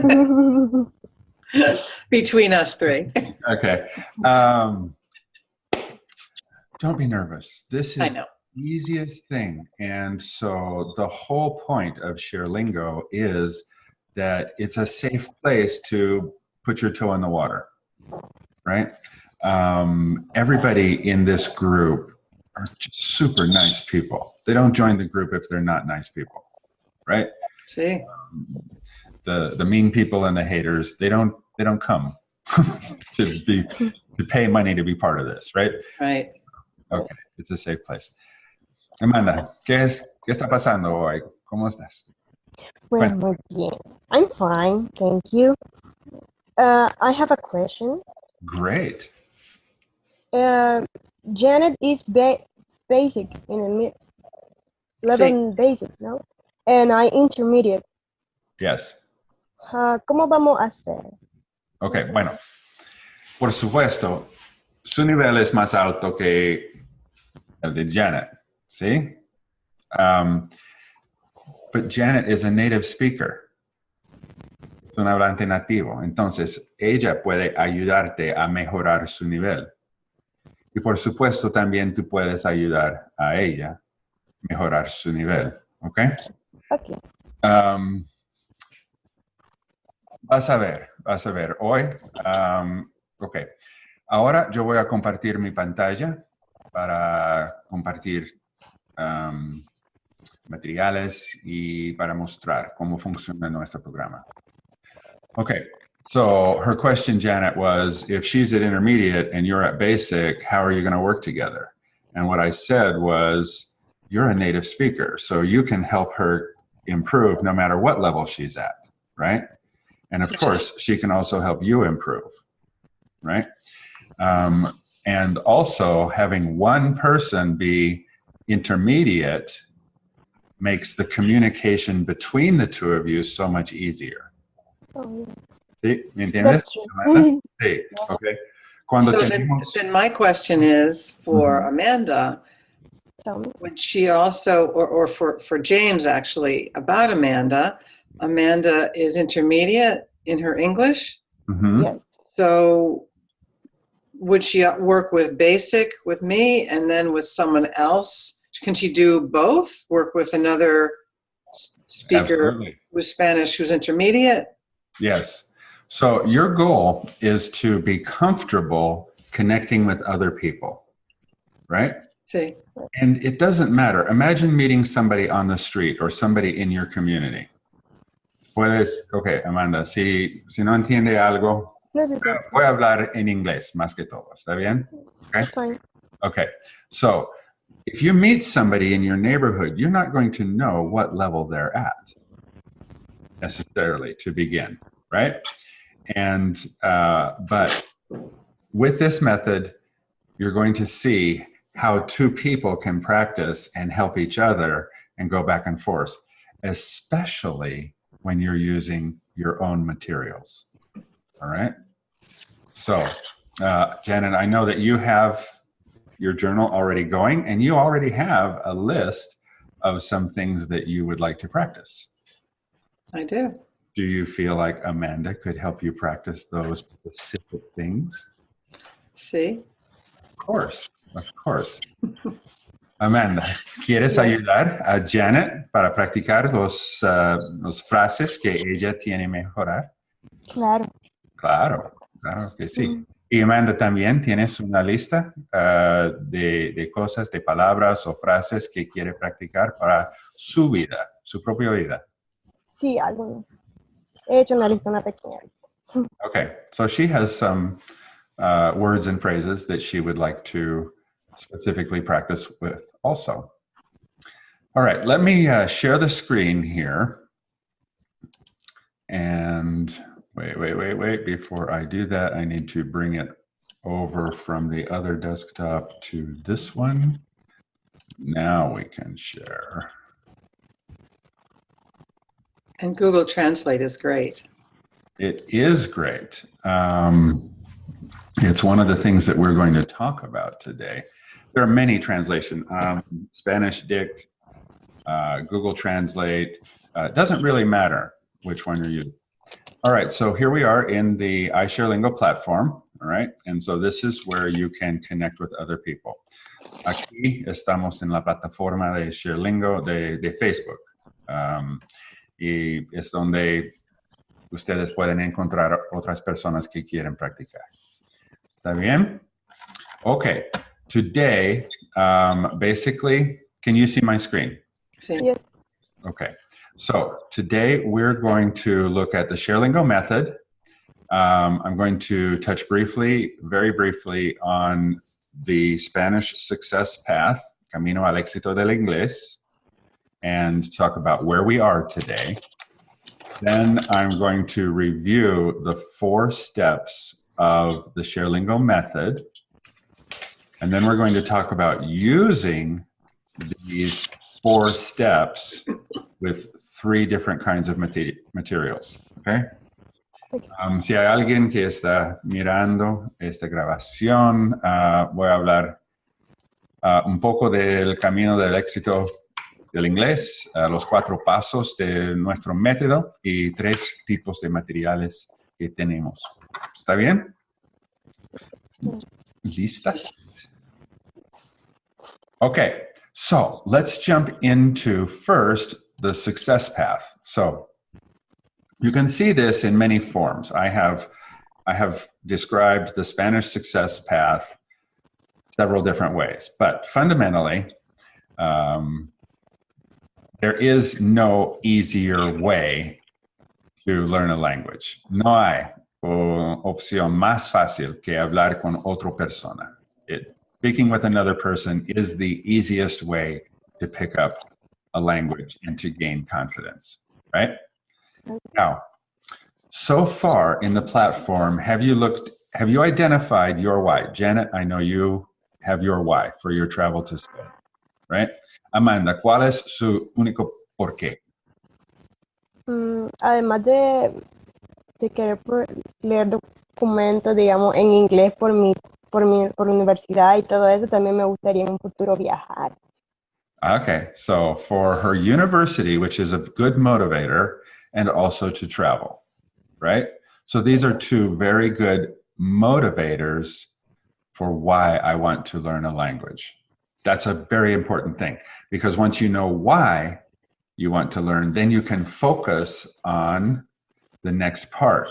Between us three. okay. Um, don't be nervous. This is the easiest thing. And so the whole point of ShareLingo is that it's a safe place to put your toe in the water, right? Um, everybody in this group are just super nice people. They don't join the group if they're not nice people, right? See? The the mean people and the haters they don't they don't come to be to pay money to be part of this right Right. okay it's a safe place Amanda qué es qué está pasando hoy cómo estás Well, muy bien. I'm fine, thank you. Uh, I have a question. great Uh, Janet is ba basic in the mid level basic, no? And I intermediate. yes Uh, ¿Cómo vamos a hacer? ok bueno por supuesto su nivel es más alto que el de Janet ¿sí? Um, but Janet is a native speaker es un hablante nativo. Entonces, ella puede ayudarte a mejorar su nivel. Y por supuesto, también tú puedes ayudar a ella a mejorar su nivel. ¿Ok? Okay. Um, vas a ver, vas a ver. Hoy, um, ok. Ahora yo voy a compartir mi pantalla para compartir um, materiales y para mostrar cómo funciona nuestro programa. Okay, so her question, Janet, was if she's at intermediate and you're at basic, how are you going to work together? And what I said was, you're a native speaker, so you can help her improve no matter what level she's at, right? And of course, she can also help you improve, right? Um, and also, having one person be intermediate makes the communication between the two of you so much easier. Oh, yeah. ¿Sí? ¿Me entiendes? That's true. Amanda? Ok. Cuando So then, tenemos... then my question is for Amanda, Tell me. would she also, or, or for, for James actually, about Amanda, Amanda is intermediate in her English. Mhm. Yes. So would she work with basic with me and then with someone else? Can she do both? Work with another speaker Absolutely. with Spanish who's intermediate? Yes. So your goal is to be comfortable connecting with other people, right? See, And it doesn't matter. Imagine meeting somebody on the street or somebody in your community. Puedes, ok, Amanda, si, si no entiende algo, voy a hablar en inglés más que todo. ¿Está bien? fine. Okay. So if you meet somebody in your neighborhood, you're not going to know what level they're at necessarily to begin, right? And, uh, but with this method, you're going to see how two people can practice and help each other and go back and forth, especially when you're using your own materials. All right. So, uh, Janet, I know that you have your journal already going and you already have a list of some things that you would like to practice. I do. Do you feel like Amanda could help you practice those specific things? See? Of course, of course. Amanda, ¿quieres ayudar a Janet para practicar los, uh, los frases que ella tiene mejorar? Claro. Claro, claro que sí. Y Amanda, también tienes una lista uh, de, de cosas, de palabras o frases que quiere practicar para su vida, su propia vida. Sí, algunos. He hecho una lista, una pequeña. Okay, so she has some uh, words and phrases that she would like to specifically practice with also. All right, let me uh, share the screen here. And wait, wait, wait, wait. Before I do that, I need to bring it over from the other desktop to this one. Now we can share. And Google Translate is great. It is great. Um, it's one of the things that we're going to talk about today. There are many translation, um, SpanishDict, uh, Google Translate. Uh, doesn't really matter which one you use. All right, so here we are in the iShareLingo platform, all right? And so this is where you can connect with other people. Aquí estamos en la plataforma de ShareLingo de, de Facebook. Um, y es donde ustedes pueden encontrar otras personas que quieren practicar. ¿Está bien? Okay, today, um, basically, can you see my screen? Yes. Okay, so today we're going to look at the ShareLingo method. Um, I'm going to touch briefly, very briefly, on the Spanish success path, Camino al éxito del inglés, and talk about where we are today. Then I'm going to review the four steps of the ShareLingo method. And then we're going to talk about using these four steps with three different kinds of mate- materials. Okay? Um, si hay alguien que está mirando esta grabación, ah, voy a hablar ah, un poco del camino del éxito del inglés, ah, los cuatro pasos de nuestro método y tres tipos de materiales que tenemos. ¿Está bien? ¿Listas? Okay, so let's jump into first the success path. So you can see this in many forms. I have, I have described the Spanish success path several different ways, but fundamentally, um, there is no easier way to learn a language. No hay uh, opción más fácil que hablar con otra persona. It, speaking with another person is the easiest way to pick up a language and to gain confidence, right? Now, so far in the platform, have you looked, have you identified your why? Janet, I know you have your why for your travel to Spain, right? Amanda, ¿cuál es su único por qué? Mm, además de, de querer leer documentos, digamos, en inglés por mi, por mi, por universidad y todo eso, también me gustaría en un futuro viajar. Okay, so for her university, which is a good motivator, and also to travel, right? So these are two very good motivators for why I want to learn a language. That's a very important thing because once you know why you want to learn, then you can focus on the next part.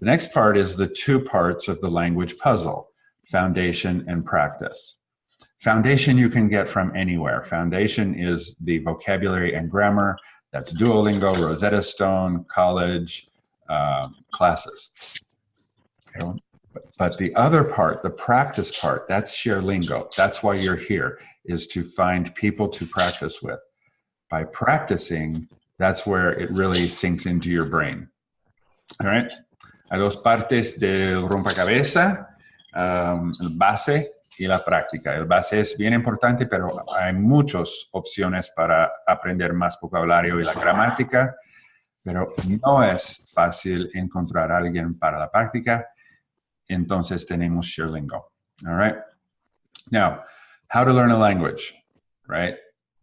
The next part is the two parts of the language puzzle foundation and practice. Foundation you can get from anywhere. Foundation is the vocabulary and grammar. That's Duolingo, Rosetta Stone, college um, classes. But, the other part, the practice part, that's ShareLingo. That's why you're here, is to find people to practice with. By practicing, that's where it really sinks into your brain. All right? A dos partes del rompecabezas, um, el base y la práctica. El base es bien importante, pero hay muchas opciones para aprender más vocabulario y la gramática, pero no es fácil encontrar alguien para la práctica. Entonces tenemos ShareLingo. All right. Now, how to learn a language, right?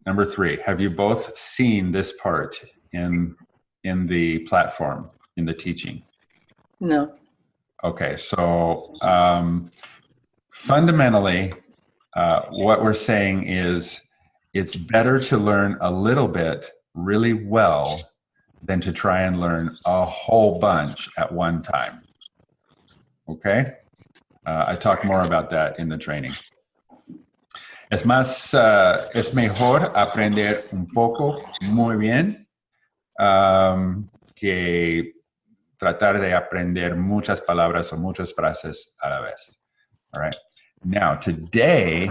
Number three, have you both seen this part in, in the platform, in the teaching? No. Okay, so um, fundamentally, uh, what we're saying is it's better to learn a little bit really well than to try and learn a whole bunch at one time. Okay? Uh, I talk more about that in the training. Es más, uh, es mejor aprender un poco muy bien um, que tratar de aprender muchas palabras o muchas frases a la vez. All right. Now, today,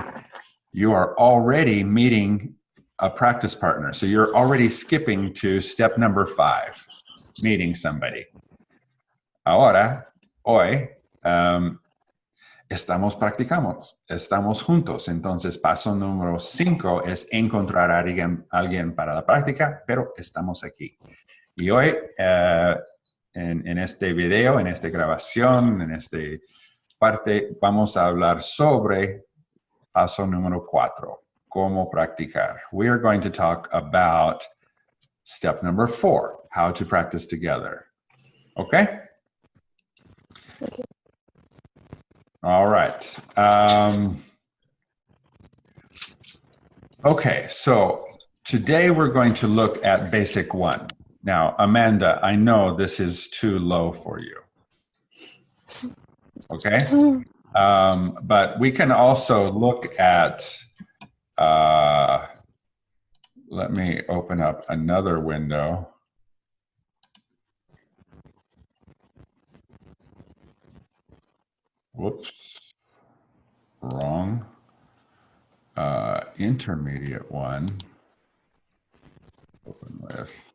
you are already meeting a practice partner. So you're already skipping to step number five, meeting somebody. Ahora, hoy, um, estamos practicamos, estamos juntos. Entonces, paso número cinco es encontrar a alguien, para la práctica, pero estamos aquí. Y hoy, eh, en, en este video, en esta grabación, en esta parte, vamos a hablar sobre paso número cuatro, cómo practicar. We are going to talk about step number four, how to practice together. Okay? Okay. All right. Um, okay, so today we're going to look at basic one. Now, Amanda, I know this is too low for you. Okay? Um, but we can also look at, uh, let me open up another window. Whoops, wrong. Uh, intermediate one. Open with.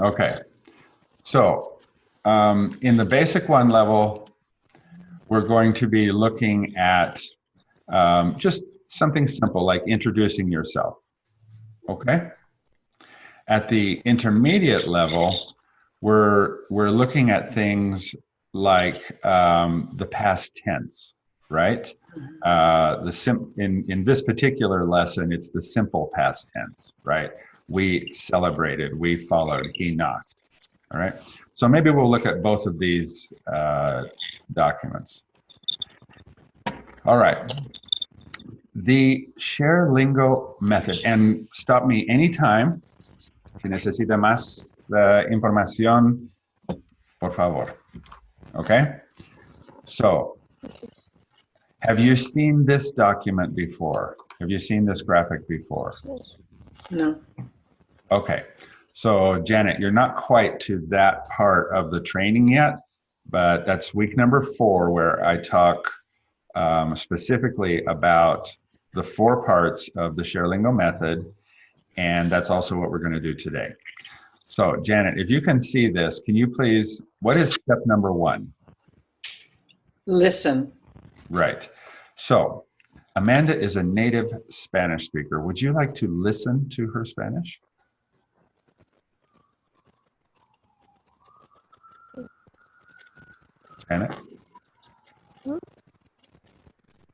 Okay, so um, in the basic one level, we're going to be looking at um, just something simple like introducing yourself. Okay? At the intermediate level, we're, we're looking at things like um, the past tense, right? Uh, the sim in, in this particular lesson, it's the simple past tense, right? We celebrated, we followed, he knocked, all right? So maybe we'll look at both of these uh, documents. All right. The ShareLingo method, and stop me anytime si necesita más uh, información, por favor. Okay? So, have you seen this document before? Have you seen this graphic before? No. Okay. So, Janet, you're not quite to that part of the training yet, but that's week number four where I talk um, specifically about the four parts of the ShareLingo method, and that's also what we're going to do today. So, Janet, if you can see this, can you please, what is step number one? Listen. Right. So, Amanda is a native Spanish speaker. Would you like to listen to her Spanish? Janet?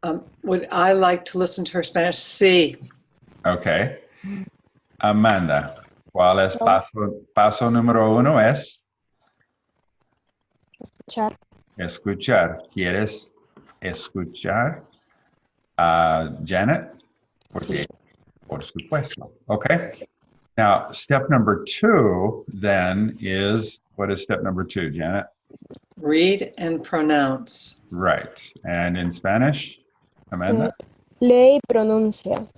Um, would I like to listen to her Spanish? Sí. Okay. Amanda, ¿cuál es paso, paso número uno? Es Escuchar. escuchar. ¿Quieres escuchar a Janet? Porque, por supuesto. Okay. Now, step number two then is, what is step number two, Janet? Read and pronounce. Right. And in Spanish, Amanda? Lee y pronuncia.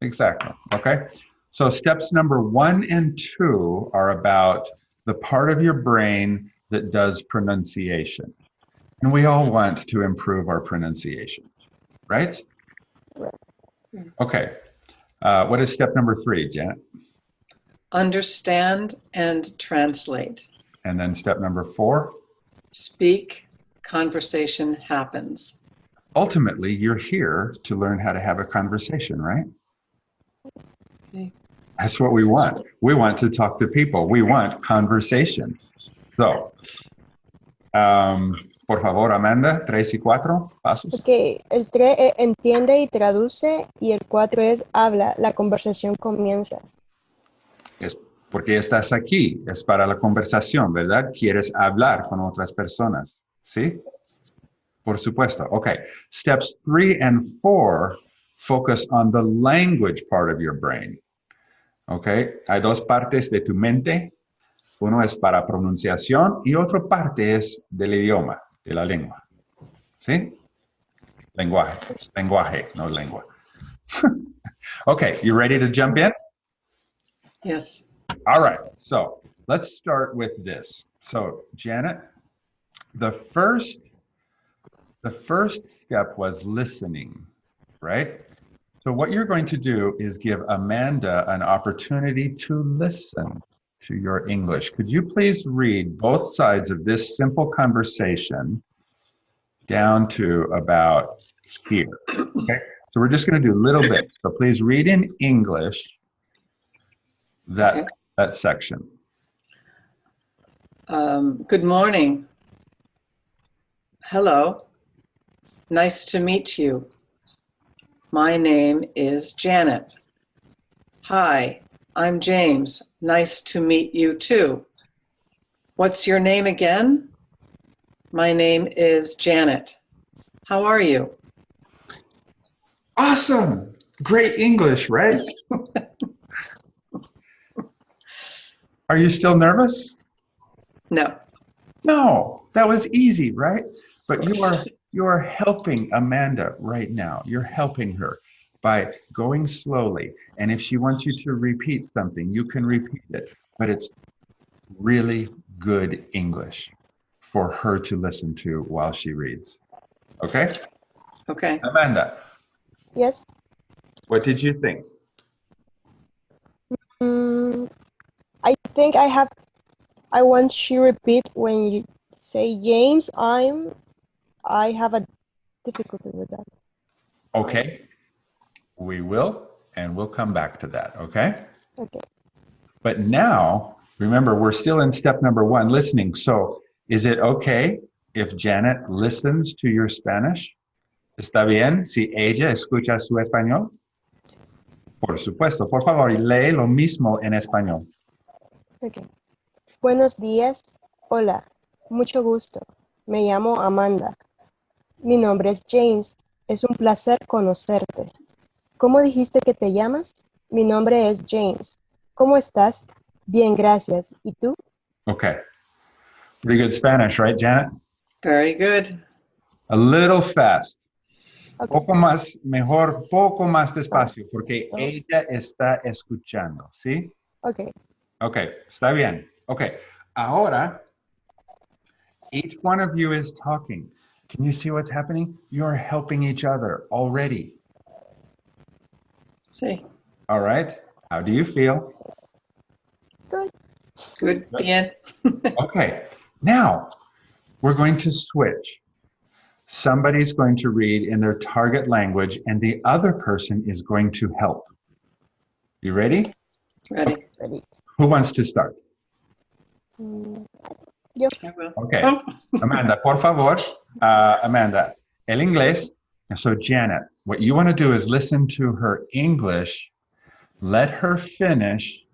Exactly. Okay. So steps number one and two are about the part of your brain that does pronunciation. And we all want to improve our pronunciation, right? Okay. Uh, what is step number three, Janet? Understand and translate. And then step number four? Speak, conversation happens. Ultimately, you're here to learn how to have a conversation, right? See? That's what we want. We want to talk to people. We want conversation. So, um, por favor, Amanda, tres y cuatro pasos. Ok, el 3 entiende y traduce y el 4 es habla, la conversación comienza. Es porque estás aquí, es para la conversación, ¿verdad? Quieres hablar con otras personas, ¿sí? Por supuesto. Okay. Steps three and four focus on the language part of your brain. Okay. Hay dos partes de tu mente. Uno es para pronunciación y otra parte es del idioma, de la lengua. ¿Sí? Lenguaje. Lenguaje, no lengua. okay. You ready to jump in? Yes. All right, so let's start with this. So Janet, the first, the first step was listening, right? So what you're going to do is give Amanda an opportunity to listen to your English. Could you please read both sides of this simple conversation down to about here? Okay, so we're just going to do little bits. So please read in English that Okay. that section. Um, good morning. Hello. Nice to meet you. My name is Janet. Hi, I'm James. Nice to meet you too. What's your name again? My name is Janet. How are you? Awesome. Great English, right? Are you still nervous? No. No, that was easy, right? But you are you are helping Amanda right now. You're helping her by going slowly. And if she wants you to repeat something, you can repeat it. But it's really good English for her to listen to while she reads. Okay? Okay. Amanda, Yes. what did you think? Mm, I think I have. I want you repeat when you say James. I'm. I have a difficulty with that. Okay. We will, and we'll come back to that, okay? Okay. But now, remember, we're still in step number one, listening. So, is it okay if Janet listens to your Spanish? ¿Está bien si ella escucha su español? Por supuesto, por favor, lee lo mismo en español. Okay. Buenos días. Hola. Mucho gusto. Me llamo Amanda. Mi nombre es James. Es un placer conocerte. ¿Cómo dijiste que te llamas? Mi nombre es James. ¿Cómo estás? Bien, gracias. ¿Y tú? Okay. Pretty good Spanish, right, Janet? Very good. A little fast. Okay. Poco más, mejor, poco más despacio, porque Oh. ella está escuchando, ¿sí? Okay. Ok, está bien. Ok, ahora, each one of you is talking. Can you see what's happening? You're helping each other already. Sí. All right, how do you feel? Good. Good. Bien. Okay, now we're going to switch. Somebody's going to read in their target language, and the other person is going to help. You ready? Ready. Ready. Who wants to start? Mm, I will. Okay. Oh, Amanda, por favor. Uh, Amanda, el inglés. So, Janet, what you want to do is listen to her English, let her finish,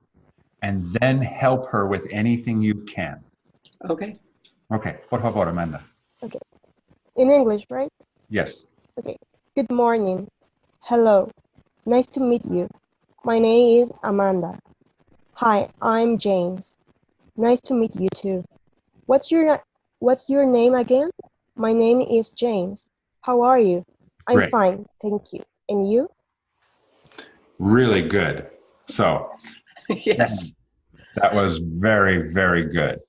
and then help her with anything you can. okay. Okay, por favor, Amanda. Okay. In English, right? Yes. Okay. Good morning. Hello. Nice to meet you. My name is Amanda. Hi, I'm James. Nice to meet you too. What's your What's your name again? My name is James. How are you? I'm Great. fine, thank you. And you? Really good. So, yes. that was very, very good.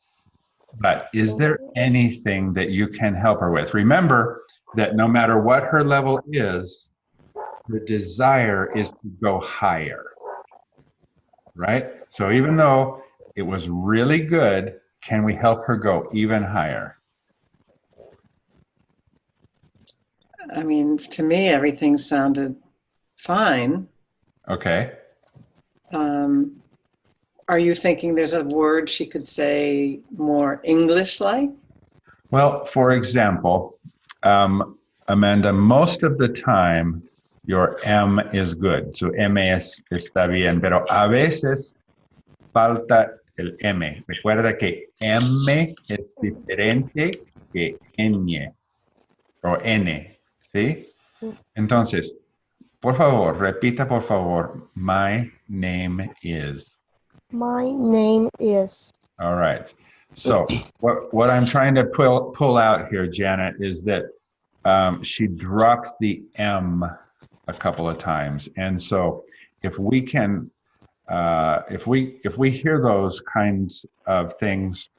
But is there anything that you can help her with? Remember that no matter what her level is, her desire is to go higher. Right? So even though it was really good, can we help her go even higher? I mean, to me, everything sounded fine. Okay. Um, are you thinking there's a word she could say more English like? Well, for example, um, Amanda, most of the time your M is good. So M es, está bien, pero a veces falta el M. Recuerda que M es diferente que Ñ o N, ¿sí? Entonces, por favor, repita por favor, my name is. My name is. All right. So what what I'm trying to pull pull out here, Janet, is that um, she dropped the M a couple of times, and so if we can, uh, if we if we hear those kinds of things,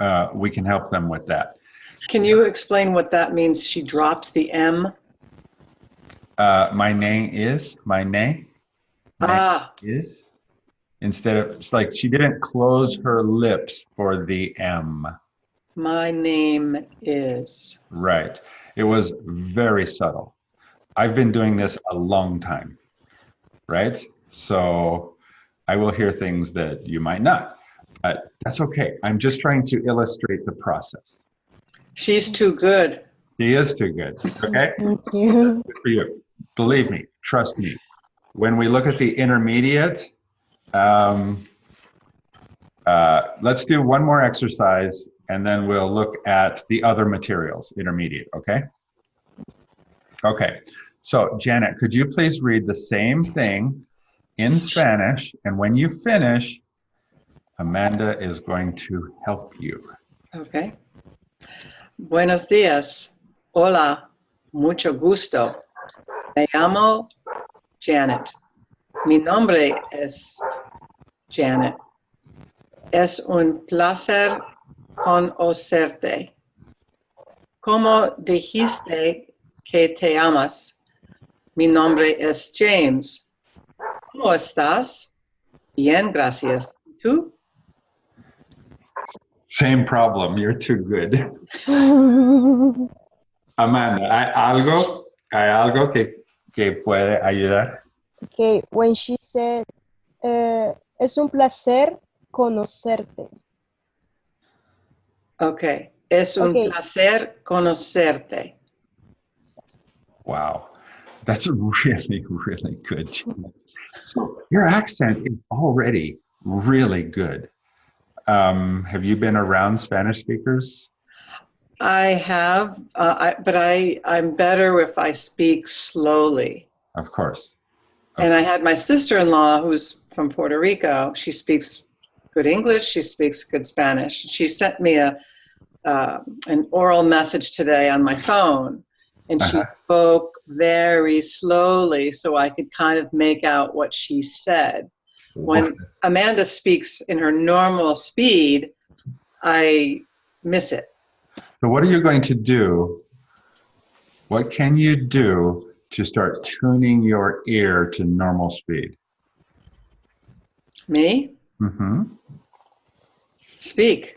uh, we can help them with that. Can you explain what that means? She drops the M. Uh, my name is my name. Ah, is instead of it's like she didn't close her lips for the M. my name is. Right. It was very subtle. I've been doing this a long time, right? So I will hear things that you might not, but that's okay. I'm just trying to illustrate the process. She's too good. He is too good, okay? Thank you. Good for you. Believe me, trust me. When we look at the intermediate, um, uh, let's do one more exercise and then we'll look at the other materials, intermediate, okay? Okay, so Janet, could you please read the same thing in Spanish? And when you finish, Amanda is going to help you. Okay. Buenos días. Hola. Mucho gusto. Me llamo Janet. Mi nombre es Janet. Es un placer conocerte. ¿Cómo dijiste que te amas? Mi nombre es James. ¿Cómo estás? Bien, gracias. ¿Tú? Same problem, you're too good. Amanda, ¿hay algo, hay algo que, que puede ayudar? Okay, when she said, eh, es un placer conocerte. Ok. Es un Ok. placer conocerte. Wow, that's really, really good. So your accent is already really good. Um, have you been around Spanish speakers? I have, uh, I, but I, I'm better if I speak slowly. Of course. And I had my sister-in-law who's from Puerto Rico. She speaks good English. She speaks good Spanish. She sent me a uh, an oral message today on my phone, and she Uh-huh. spoke very slowly so I could kind of make out what she said. When Amanda speaks in her normal speed, I miss it. So what are you going to do? What can you do to start tuning your ear to normal speed? Me Mm hmm. speak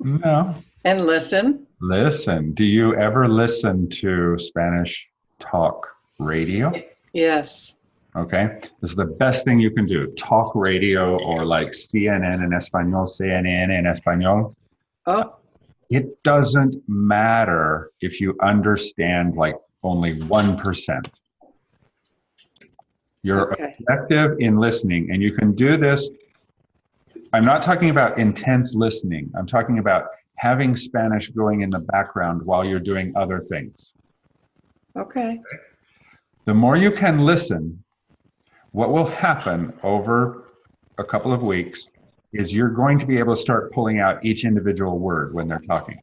No. and listen. Listen. Do you ever listen to Spanish talk radio? Yes. Okay. This is the best thing you can do. Talk radio or like CNN in Espanol, CNN in Espanol. Oh, It doesn't matter if you understand like only 1%. You're okay. effective in listening, and you can do this. I'm not talking about intense listening, I'm talking about having Spanish going in the background while you're doing other things. Okay. The more you can listen, what will happen over a couple of weeks is you're going to be able to start pulling out each individual word when they're talking.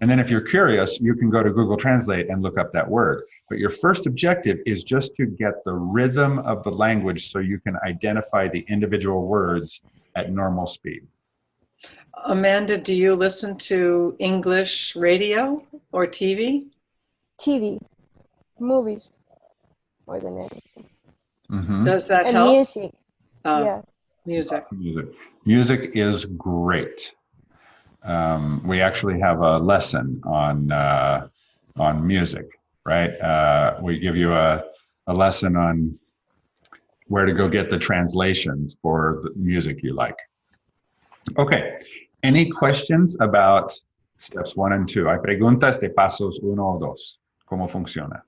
And then if you're curious, you can go to Google Translate and look up that word. But your first objective is just to get the rhythm of the language so you can identify the individual words at normal speed. Amanda, do you listen to English radio or TV? TV, movies, more than anything. Mhm. Does that And help? music, Uh, yeah. Music. Music. Music is great. Um, we actually have a lesson on uh, on music, right? Uh, we give you a, a lesson on where to go get the translations for the music you like. Okay. Any questions about steps one and two? Hay preguntas de pasos uno o dos. ¿Cómo funciona?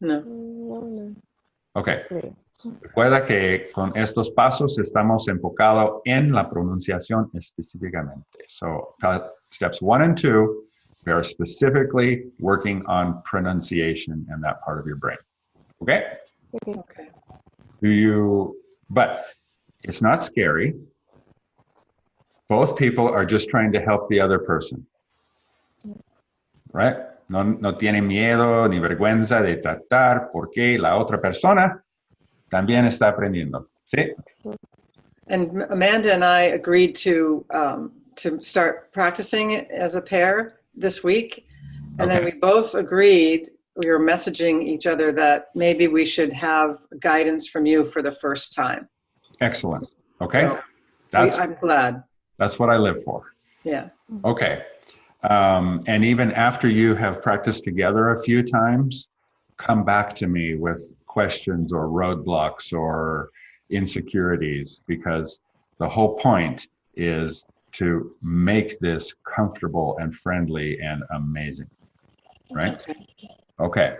No. No, no, Okay. Recuerda que con estos pasos estamos enfocados en la pronunciación específicamente. So, steps one and two, we are specifically working on pronunciation and that part of your brain. Okay? Okay. Do you, but it's not scary. Both people are just trying to help the other person. Right? No, no tienen miedo ni vergüenza de tratar porque la otra persona también está aprendiendo. ¿Sí? And Amanda and I agreed to um, to start practicing it as a pair this week, and then we both agreed we were messaging each other that maybe we should have guidance from you for the first time. Excellent. Okay. So, we- That's I'm glad. that's what I live for. Yeah. Okay. Um, and even after you have practiced together a few times, come back to me with questions or roadblocks or insecurities because the whole point is to make this comfortable and friendly and amazing. Right? Okay. Okay.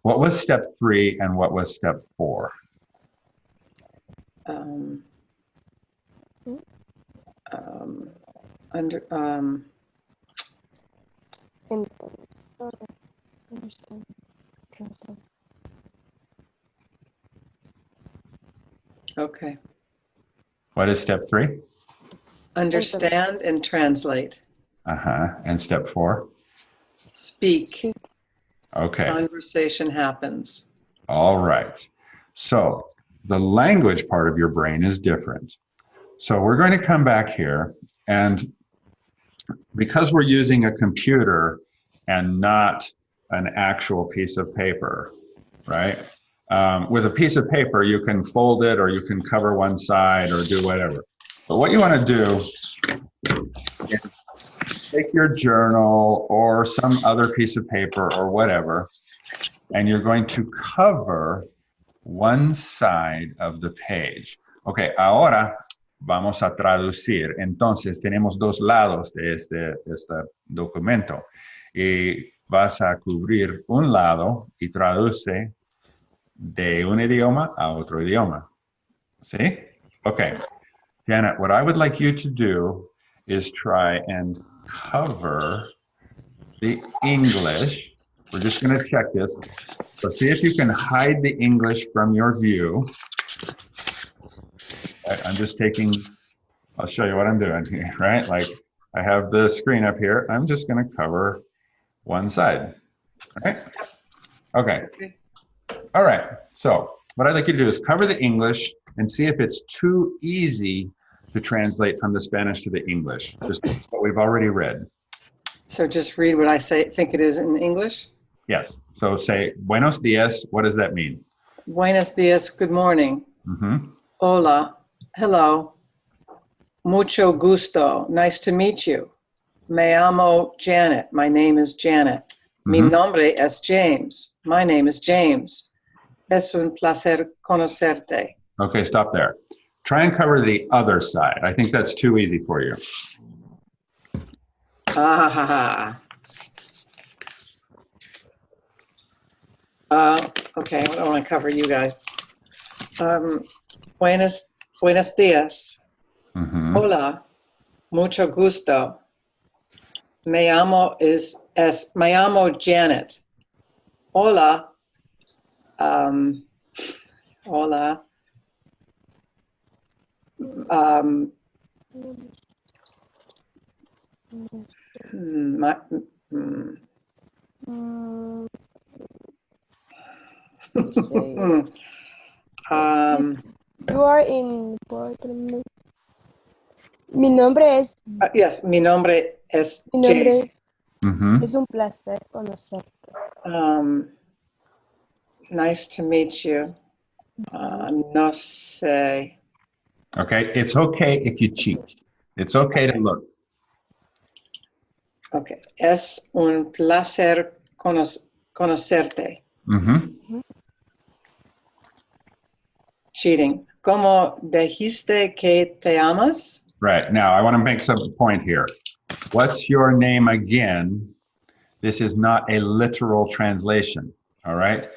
What was step three and what was step four? Um, um, under, um, Ent- Understand. Translate. Okay. What is step three? Understand and translate. Uh-huh. And step four? Speak. Speak. Okay. Conversation happens. All right. So the language part of your brain is different. So we're going to come back here and because we're using a computer and not an actual piece of paper, right? Um, with a piece of paper, you can fold it or you can cover one side or do whatever. But what you want to do is take your journal or some other piece of paper or whatever, and you're going to cover one side of the page. Ok, ahora vamos a traducir. Entonces, tenemos dos lados de este, este documento. Y vas a cubrir un lado y traduce de un idioma a otro idioma. ¿Sí? Okay. Janet, what I would like you to do is try and cover the English. We're just going to check this. So see if you can hide the English from your view. I- I'm just taking, I'll show you what I'm doing here, right? Like I have the screen up here. I'm just going to cover one side. Okay. Okay. All right. So what I'd like you to do is cover the English and see if it's too easy to translate from the Spanish to the English. Just what we've already read. So just read what I say, think it is in English. Yes. So say buenos dias. What does that mean? Buenos dias, good morning. hmm Hola, hello. Mucho gusto, nice to meet you. Me llamo Janet, my name is Janet. Mi Mhm. nombre es James, my name is James. Es un placer conocerte. Okay, stop there. Try and cover the other side. I think that's too easy for you. Ah. Uh, okay, I don't want to cover you guys. Um, buenos, buenos dias. hmm Hola, mucho gusto. Me llamo is es me llamo Janet. Hola. Um, hola. Um, mm, my, um, you are in Portland. Mi nombre es, uh, yes, mi nombre es mi nombre es, hmm es un placer conocerte. Um, nice to meet you. Uh, no sé. Okay, it's okay if you cheat. It's okay to look. Okay. Es un placer cono- conocerte. hmm Cheating. ¿Cómo dijiste que te amas? Right. Now, I want to make some point here. What's your name again? This is not a literal translation. All right.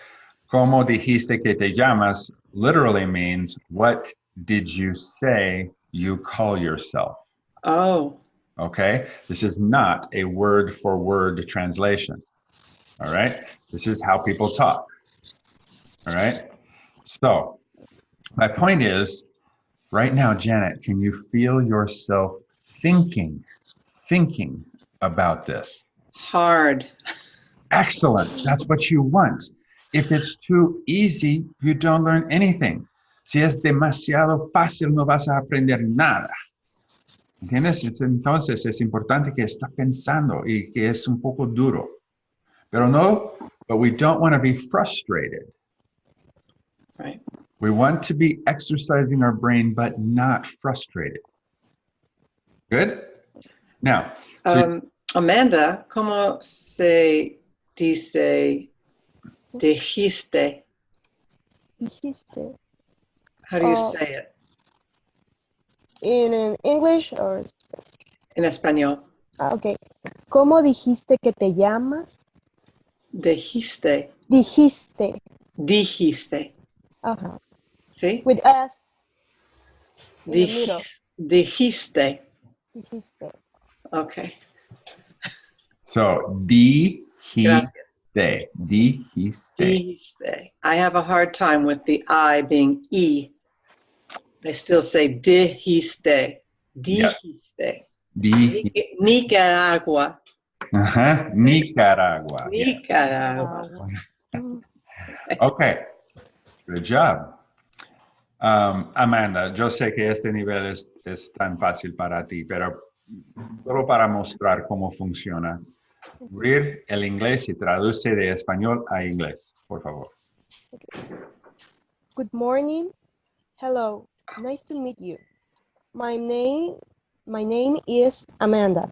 Como dijiste que te llamas literally means what did you say you call yourself? Oh, Okay. This is not a word for word translation. All right. This is how people talk. All right. So, my point is right now, Janet, can you feel yourself thinking, thinking about this? hard. Excellent. That's what you want. If it's too easy, you don't learn anything. Si es demasiado fácil, no vas a aprender nada. ¿Entiendes? Entonces es importante que está pensando y que es un poco duro. Pero no, but we don't want to be frustrated. Right. We want to be exercising our brain, but not frustrated. Good? Now, So- Um, Amanda, ¿cómo se dice dijiste? Dijiste. How do you Oh. say it In, in English or in español? ah, okay. ¿Cómo dijiste que te llamas? Dijiste. Dijiste. Dijiste. Ajá. ¿Sí? With S. in the middle. Dijis- dijiste. dijiste. Okay. So, dijiste. Gracias. Dijiste. Dijiste. I have a hard time with the I being E. I still say dijiste. Yeah. Dijiste. Di- Nic- Nicaragua. Ajá, Nicaragua. Yeah. Nicaragua. Mm, Okay, good job. Um, Amanda, yo sé que este nivel es, es tan fácil para ti, pero solo para mostrar cómo funciona. Abrir el inglés y traduce de español a inglés, por favor. Good morning. Hello. Nice to meet you. My name my name is Amanda.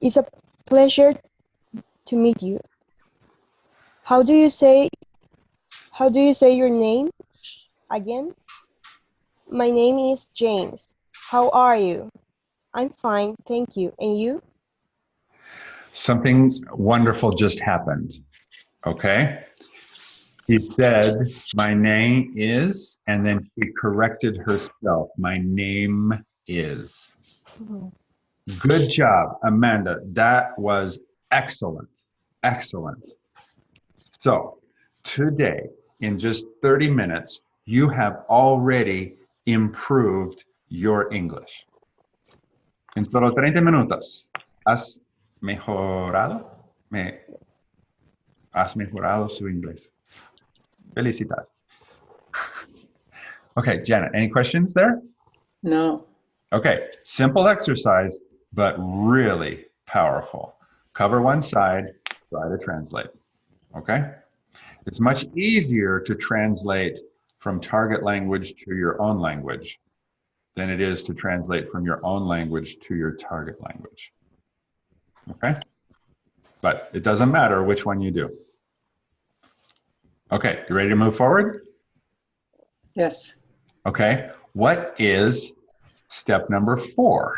It's a pleasure to meet you. How do you say how do you say your name again? My name is James. How are you? I'm fine, thank you. And you? Something wonderful just happened. Okay. He said, My name is, and then she corrected herself. My name is. Good job, Amanda. That was excellent. Excellent. So, today, in just 30 minutes, you have already improved your English. En solo 30 minutos, has mejorado, me, has mejorado su inglés. Felicidad. Okay, Janet, any questions there? No. Okay, simple exercise, but really powerful. Cover one side, try to translate. Okay? It's much easier to translate from target language to your own language than it is to translate from your own language to your target language. Okay? But it doesn't matter which one you do. Okay, you ready to move forward? Yes. Okay, what is step number four?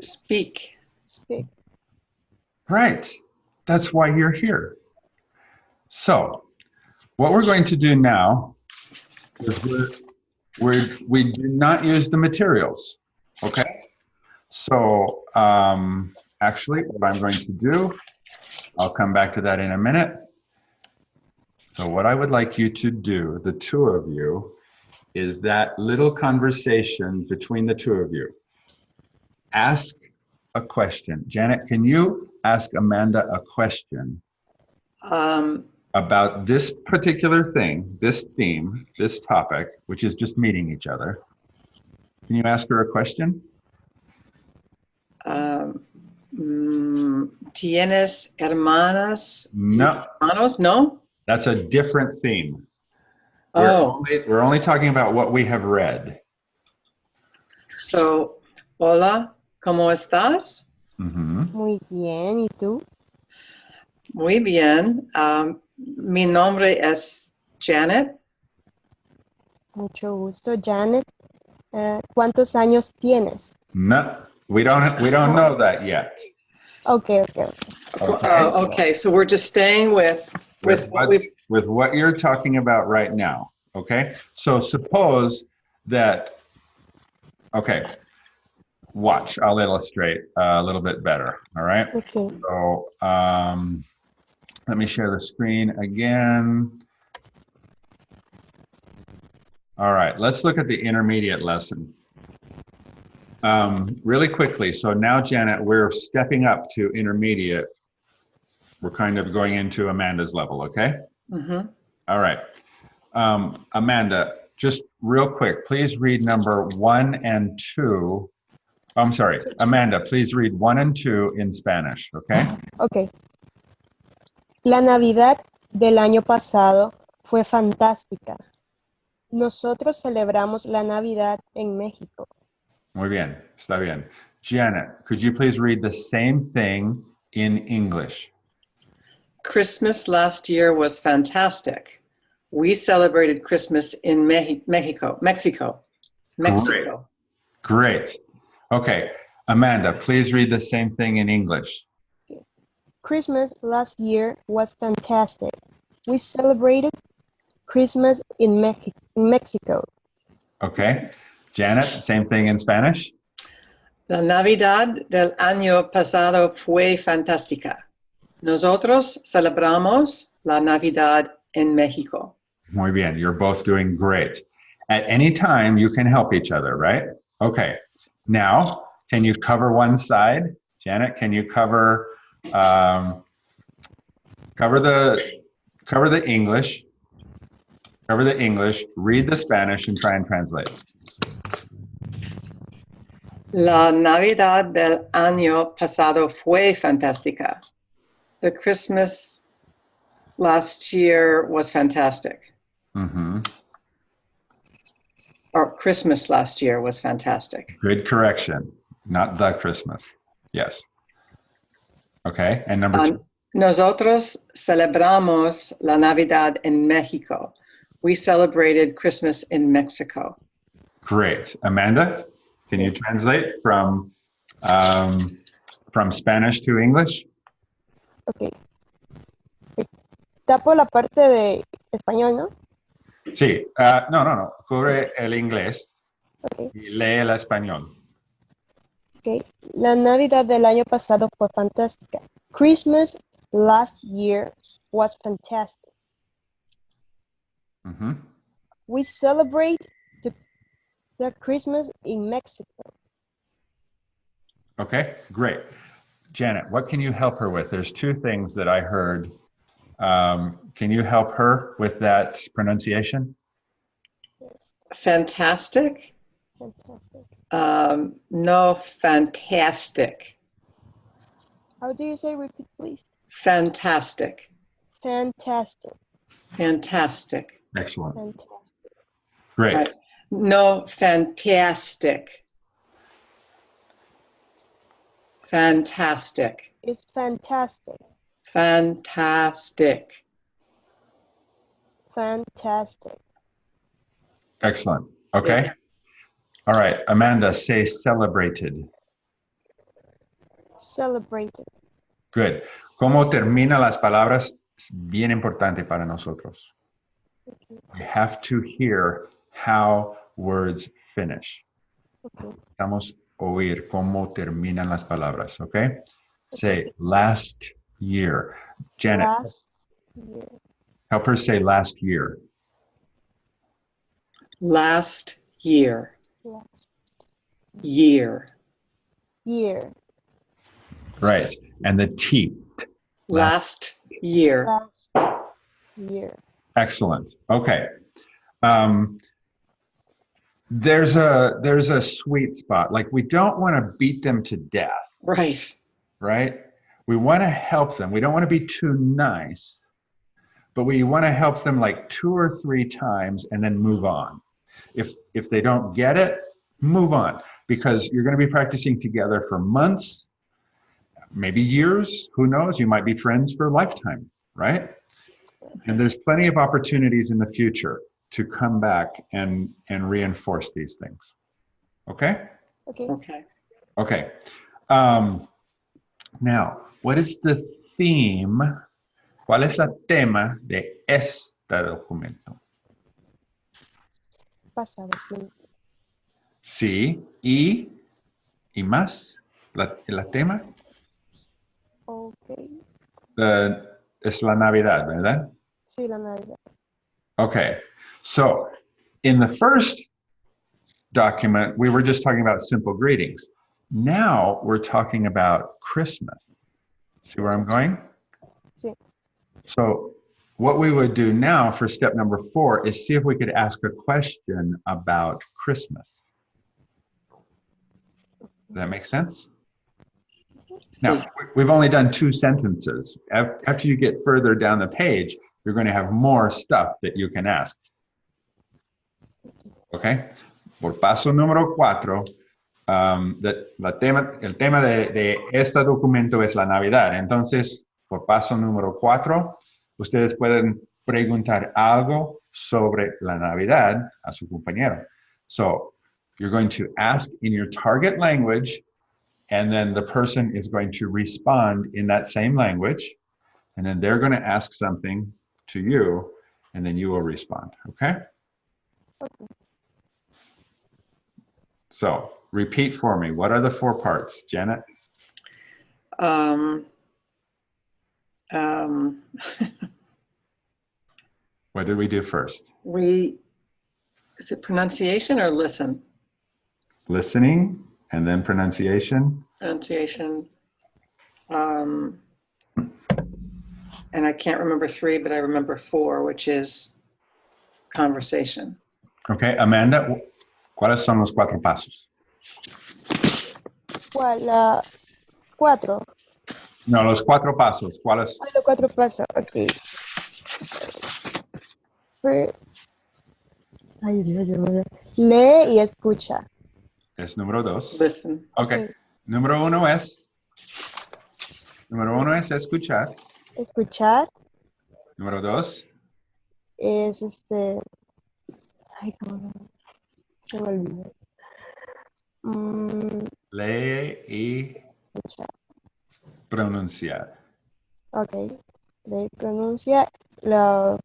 Speak. Speak. Right. That's why you're here. So, what we're going to do now is we're, we're, we do not use the materials. Okay. So, um, actually, what I'm going to do, I'll come back to that in a minute. So, what I would like you to do, the two of you, is that little conversation between the two of you. Ask a question. Janet, can you ask Amanda a question Um, about this particular thing, this theme, this topic, which is just meeting each other? Can you ask her a question? Mm, ¿Tienes hermanas? No, Hermanos? No? that's a different theme. We're, Oh, only, we're only talking about what we have read. so, hola, ¿cómo estás? Mhm. Muy bien. ¿Y tú? Muy bien. Um, mi nombre es Janet. Mucho gusto, Janet. Eh, ¿cuántos años tienes? No, we don't. We don't know that yet. Okay, okay, okay. Okay. Oh, okay, so we're just staying with, with with what what, we've, with what you're talking about right now. Okay. So suppose that, okay, watch, I'll illustrate a little bit better. All right. Okay. So um, let me share the screen again. All right. Let's look at the intermediate lesson. Um, really quickly. So now, Janet, we're stepping up to intermediate. We're kind of going into Amanda's level. Okay. Mhm. All right. Um, Amanda, just real quick, please read number one and two. I'm sorry, Amanda, please read one and two in Spanish, okay? Ok. La Navidad del año pasado fue fantástica. Nosotros celebramos la Navidad en México. Muy bien, está bien. Janet, could you please read the same thing in English? Christmas last year was fantastic. We celebrated Christmas in Mex- Mexico, Mexico, Mexico. Great. Okay, Amanda, please read the same thing in English. Christmas last year was fantastic. We celebrated Christmas in Mex- Mexico. Okay, Janet, same thing in Spanish? La Navidad del año pasado fue fantástica. Nosotros celebramos la Navidad en México. Muy bien, you're both doing great. At any time, you can help each other, right? Okay, now, can you cover one side? Janet, can you cover, um, cover the, cover the English, cover the English, read the Spanish and try and translate. La Navidad del año pasado fue fantástica. The Christmas last year was fantastic. Mm-hmm. Or Christmas last year was fantastic. Good correction, not the Christmas. Yes. Okay, and number two. Um, nosotros celebramos la Navidad en México. We celebrated Christmas in Mexico. Great. Amanda, can you translate from um, from Spanish to English? Ok. Tapo la parte de español, ¿no? Sí. ah, no, no, no. Cubre el inglés Ok. y lee el español. ok. La Navidad del año pasado fue fantástica. Christmas last year was fantastic. Mhm. We celebrate the, the Christmas in Mexico. Okay, great. Janet, what can you help her with? There's two things that I heard. Um, can you help her with that pronunciation? Fantastic? Fantastic. Um, no, fantastic. How do you say repeat, please? Fantastic. Fantastic. Fantastic. Excellent. Fantastic. Great. Right. No, fantastic. Fantastic. It's fantastic. Fantastic. Fantastic. Excellent. Okay. All right. Amanda, say celebrated. Celebrated. Good. ¿Cómo termina las palabras? Es bien importante para nosotros. We have to hear how words finish. Okay. Vamos a oír cómo terminan las palabras, ¿ok? Say last year. Janet, Last year. help her say last year. Last year. Last Year. year. Right. And the T. Last year. Last year. Excellent. Okay. Um, there's a there's a sweet spot. Like we don't want to beat them to death, Right. right? We want to help them. We don't want to be too nice, but we want to help them like two or three times and then move on. If if they don't get it, move on because you're going to be practicing together for months, maybe years, who knows? You might be friends for a lifetime, right? And there's plenty of opportunities in the future to come back and and reinforce these things. Okay? Okay. Okay. Okay. Um, now, what is the theme? ¿Cuál es la tema de este documento? Pasado simple. Sí, y, y más. La, la tema Okay. eh, es la Navidad, ¿verdad? Sí, la Navidad. Okay. So, in the first document, we were just talking about simple greetings. Now we're talking about Christmas. See where I'm going? Sí. So, what we would do now for step number four is see if we could ask a question about Christmas. Does that make sense? Now, we've only done two sentences. After you get further down the page, you're going to have more stuff that you can ask. Okay? Por paso número cuatro, um, de- la el tema de este documento es la Navidad. Entonces, por paso número cuatro, ustedes pueden preguntar algo sobre la Navidad a su compañero. So, you're going to ask in your target language, and then the person is going to respond in that same language, and then they're going to ask something to you, and then you will respond. Okay? So repeat for me. What are the four parts, Janet? Um, um, What did we do first? we, is it pronunciation or listen? Listening and then pronunciation. Pronunciation. Um, and I can't remember three, but I remember four, which is conversation. Okay, Amanda, ¿cuáles son los cuatro pasos? ¿Cuál? La cuatro. No, los cuatro pasos. ¿Cuáles? Ah, los cuatro pasos. Ok. Ay, Dios, Dios mío. Lee y escucha. Es número dos. Listen. Ok. Número uno es. Número uno es escuchar. Escuchar Número dos. es este. Ay, cómo se me. Mm, Lee y pronunciar. Ok. Le pronuncia la.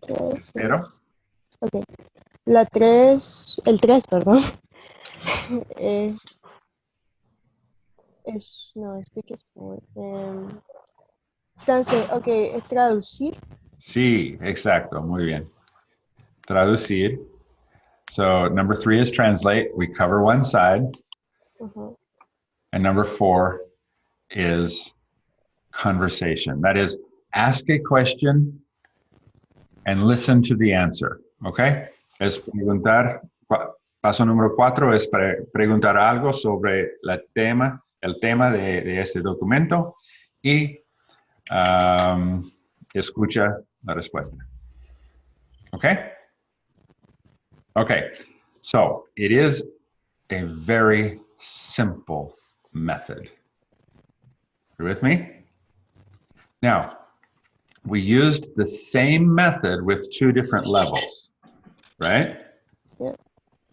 Tres. Pero, Ok. La 3, el 3, perdón. Eh, es, no, speak is for, em, translate, ok, es traducir. sí, exacto. Muy bien. Traducir. So number three is translate. We cover one side. Ujú, And number four is conversation. That is, ask a question and listen to the answer. Okay? Es preguntar, paso número cuatro es pre- preguntar algo sobre la tema, el tema de, de este documento y um, escucha la respuesta. Okay? Okay. So it is a very simple method. You with me? Now, we used the same method with two different levels, right? Yeah.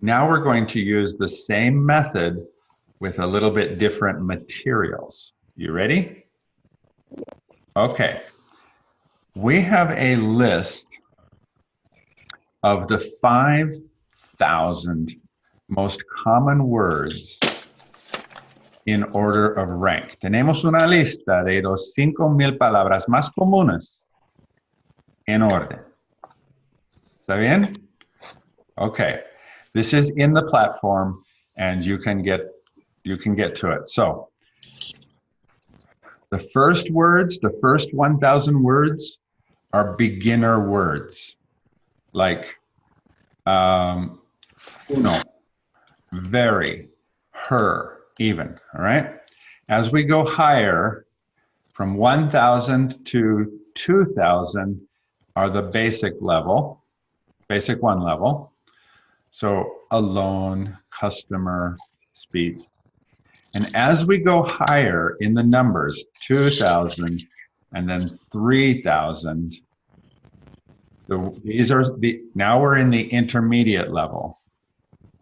Now we're going to use the same method with a little bit different materials. You ready? Okay. We have a list of the 5,000 most common words in order of rank. Tenemos una lista de los 5,000 palabras más comunes en orden. ¿Está bien? Okay. This is in the platform and you can get you can get to it. So, the first words, the first 1,000 words are beginner words. Like um uno, very, her, even, all right? As we go higher, from 1,000 to 2,000 are the basic level, basic one level. So alone, customer, speech. And as we go higher in the numbers, 2,000 and then 3,000, the, these are the, now we're in the intermediate level.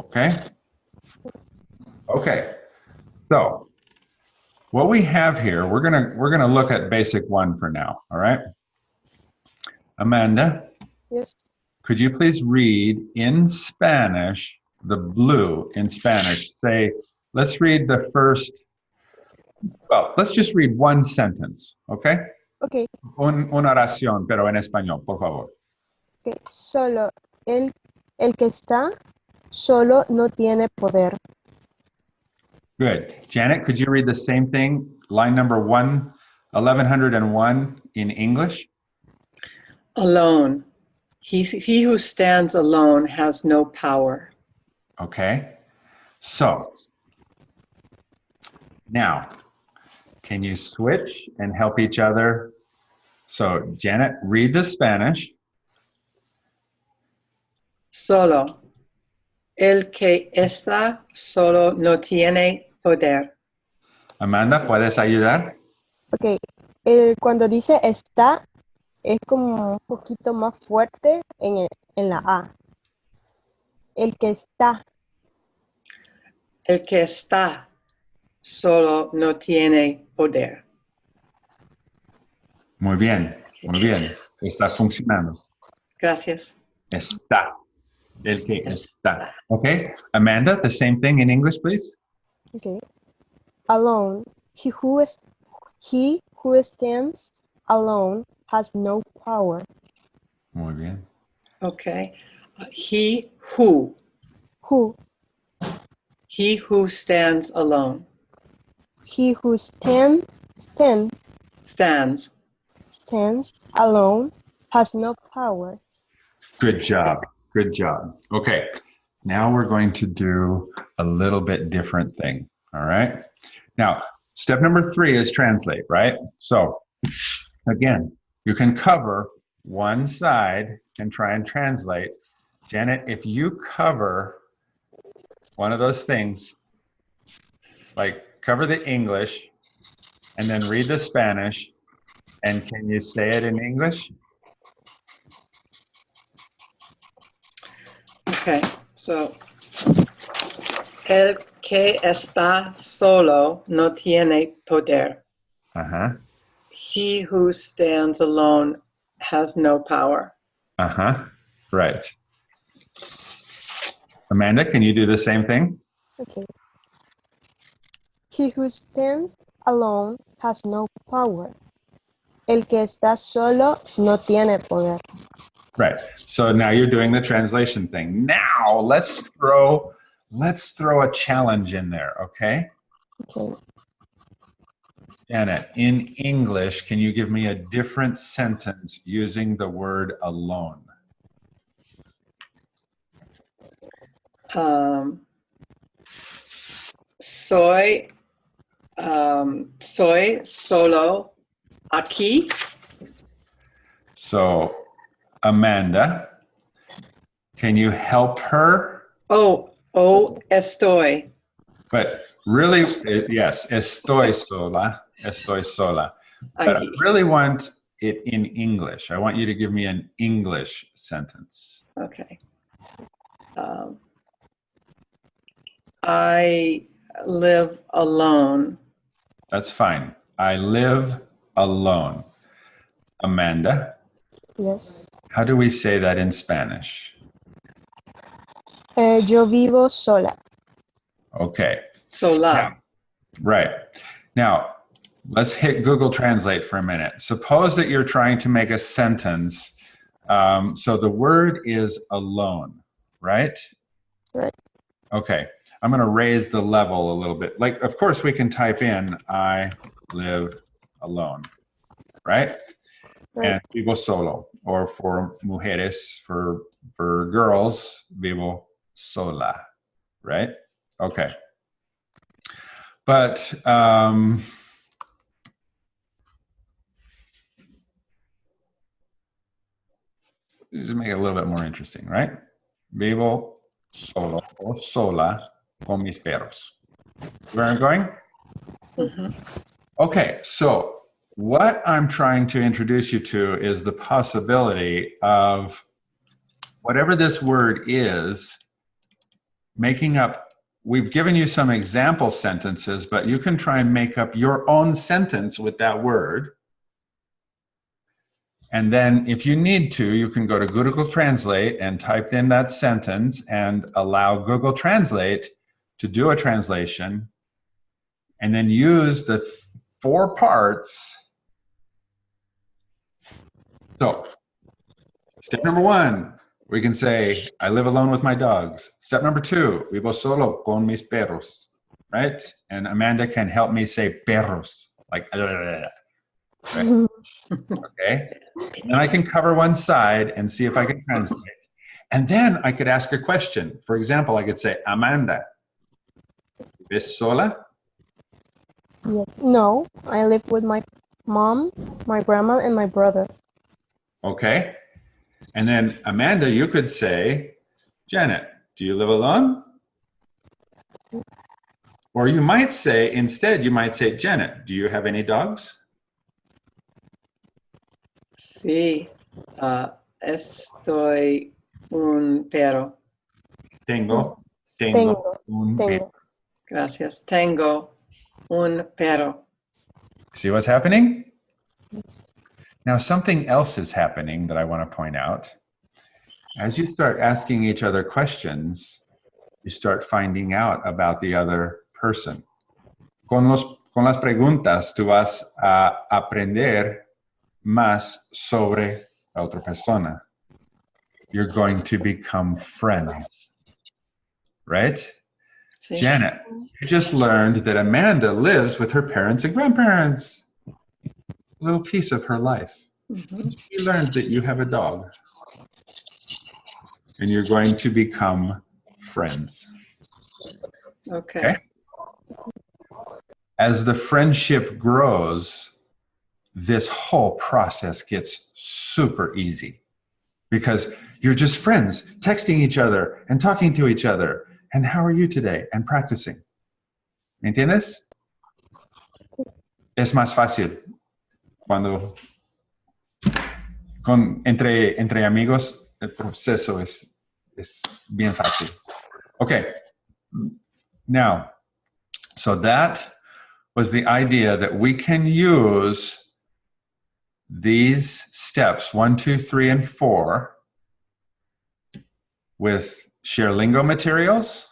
Okay? Okay. So what we have here, we're gonna we're gonna look at basic one for now. All right. Amanda, Yes. could you please read in Spanish the blue in Spanish? Say, let's read the first. Well, let's just read one sentence, okay? Ok, Un, una oración, pero en español, por favor. ok. Solo el, el que está solo no tiene poder. Good. Janet, could you read the same thing, line number one, 1101 in English? Alone. He, he who stands alone has no power. Okay. So now, can you switch and help each other? So, Janet, read the Spanish. Solo. El que está solo no tiene poder. Amanda, ¿puedes ayudar? Ok, el- cuando dice está, es como un poquito más fuerte en, el- en la A. El que está, El que está solo no tiene poder. Muy bien, muy bien. Está funcionando. Gracias. Está. El que está. Okay. Amanda, the same thing in English, please. Okay. Alone. He who is he who stands alone has no power. Muy bien. Okay. Uh, He who, Who he who stands alone, he who stands stands stands. stands alone has no power. Good job. Good job. Okay. Now we're going to do a little bit different thing. All right. Now, step number three is translate, right? So, again, you can cover one side and try and translate. Janet, if you cover one of those things, like cover the English and then read the Spanish, and can you say it in English? Okay, so el que está solo no tiene poder. Uh huh. He who stands alone has no power. Uh huh. Right. Amanda, can you do the same thing? Okay. He who stands alone has no power. El que está solo no tiene poder. Right. So now you're doing the translation thing. Now let's throw let's throw a challenge in there, okay? Okay. Janet, in English, can you give me a different sentence using the word alone? Um, soy, um, soy solo aquí. So, Amanda, can you help her? Oh, oh, estoy. But really, yes, estoy sola, estoy sola. But I really want it in English. I want you to give me an English sentence. Okay. Um, I live alone. That's fine. I live alone. Amanda, Yes. How do we say that in Spanish? Eh, yo vivo sola. Okay. Sola. Yeah. Right. Now, let's hit Google Translate for a minute. Suppose that you're trying to make a sentence. Um, so the word is alone, right? Right. Okay. I'm going to raise the level a little bit. Like, of course, we can type in, I live alone, right? Right. And vivo solo, or for mujeres, for, for girls, vivo sola, right? Okay. But um, just make it a little bit more interesting, right? Vivo solo o sola con mis perros. Where I'm going? Mhm. Okay, so what I'm trying to introduce you to is the possibility of whatever this word is, making up. We've given you some example sentences, but you can try and make up your own sentence with that word. And then if you need to, you can go to Google Translate and type in that sentence and allow Google Translate to do a translation and then use the four parts. So, step number one, we can say, I live alone with my dogs. Step number two, vivo solo con mis perros, right? And Amanda can help me say perros, like, ah, right? okay? And I can cover one side and see if I can translate. And then I could ask a question. For example, I could say, Amanda, ¿vives sola? No, I live with my mom, my grandma, and my brother. Okay. And then Amanda, you could say, Janet, do you live alone? Or you might say, instead, you might say, Janet, do you have any dogs? Sí. Ah, estoy un perro. Tengo, tengo, Tengo, un perro. Gracias. Tengo un perro. See what's happening? Now, something else is happening that I want to point out. as you start asking each other questions, you start finding out about the other person. Con, los, con las preguntas, tú vas a aprender más sobre la otra persona. You're going to become friends, right? Sí. Janet, you just learned that Amanda lives with her parents and grandparents. Little piece of her life. Mhm. You learned that you have a dog. And you're going to become friends. Okay. Okay. As the friendship grows, this whole process gets super easy because you're just friends, texting each other and talking to each other. And how are you today? And practicing. ¿Me entiendes? Es más fácil cuando con, entre, entre amigos el proceso es, es bien fácil. Okay. Now, so that was the idea that we can use these steps, one, two, three, and four, with ShareLingo materials.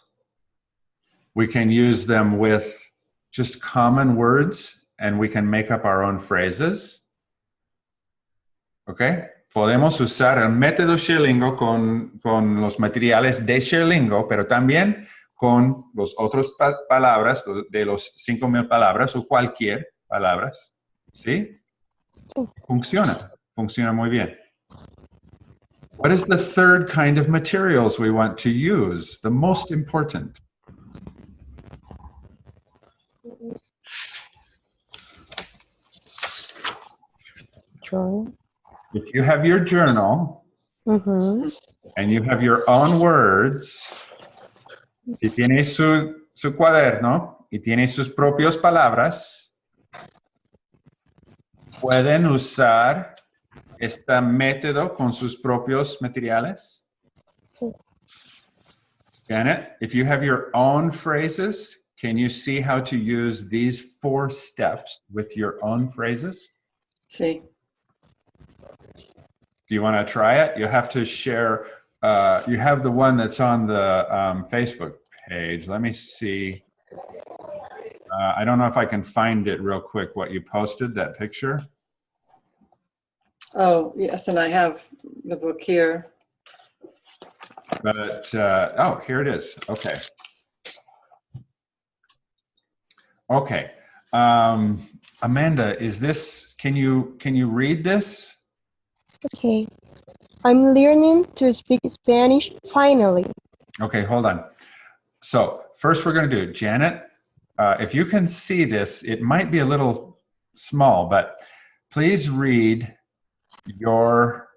We can use them with just common words and we can make up our own phrases. Okay? Podemos usar el método ShareLingo con, con los materiales de ShareLingo, pero también con los otros pa- palabras, de los 5,000 palabras o cualquier palabras. ¿Sí? Funciona. Funciona muy bien. What is the third kind of materials we want to use? The most important. Journal. If you have your journal Ujú. and you have your own words, si tiene su, su cuaderno y tiene sus propias palabras, pueden usar este método con sus propios materiales. Sí. Janet, if you have your own phrases, can you see how to use these four steps with your own phrases? Sí. Do you want to try it? You have to share, uh, you have the one that's on the um, Facebook page. Let me see. Uh, I don't know if I can find it real quick, what you posted, that picture. Oh, yes, and I have the book here. But, uh, oh, here it is. Okay. Okay. Um, Amanda, is this, can you, can you read this? Okay. I'm learning to speak Spanish finally. Okay, hold on. So first we're going to do, Janet, uh, if you can see this, it might be a little small, but please read your,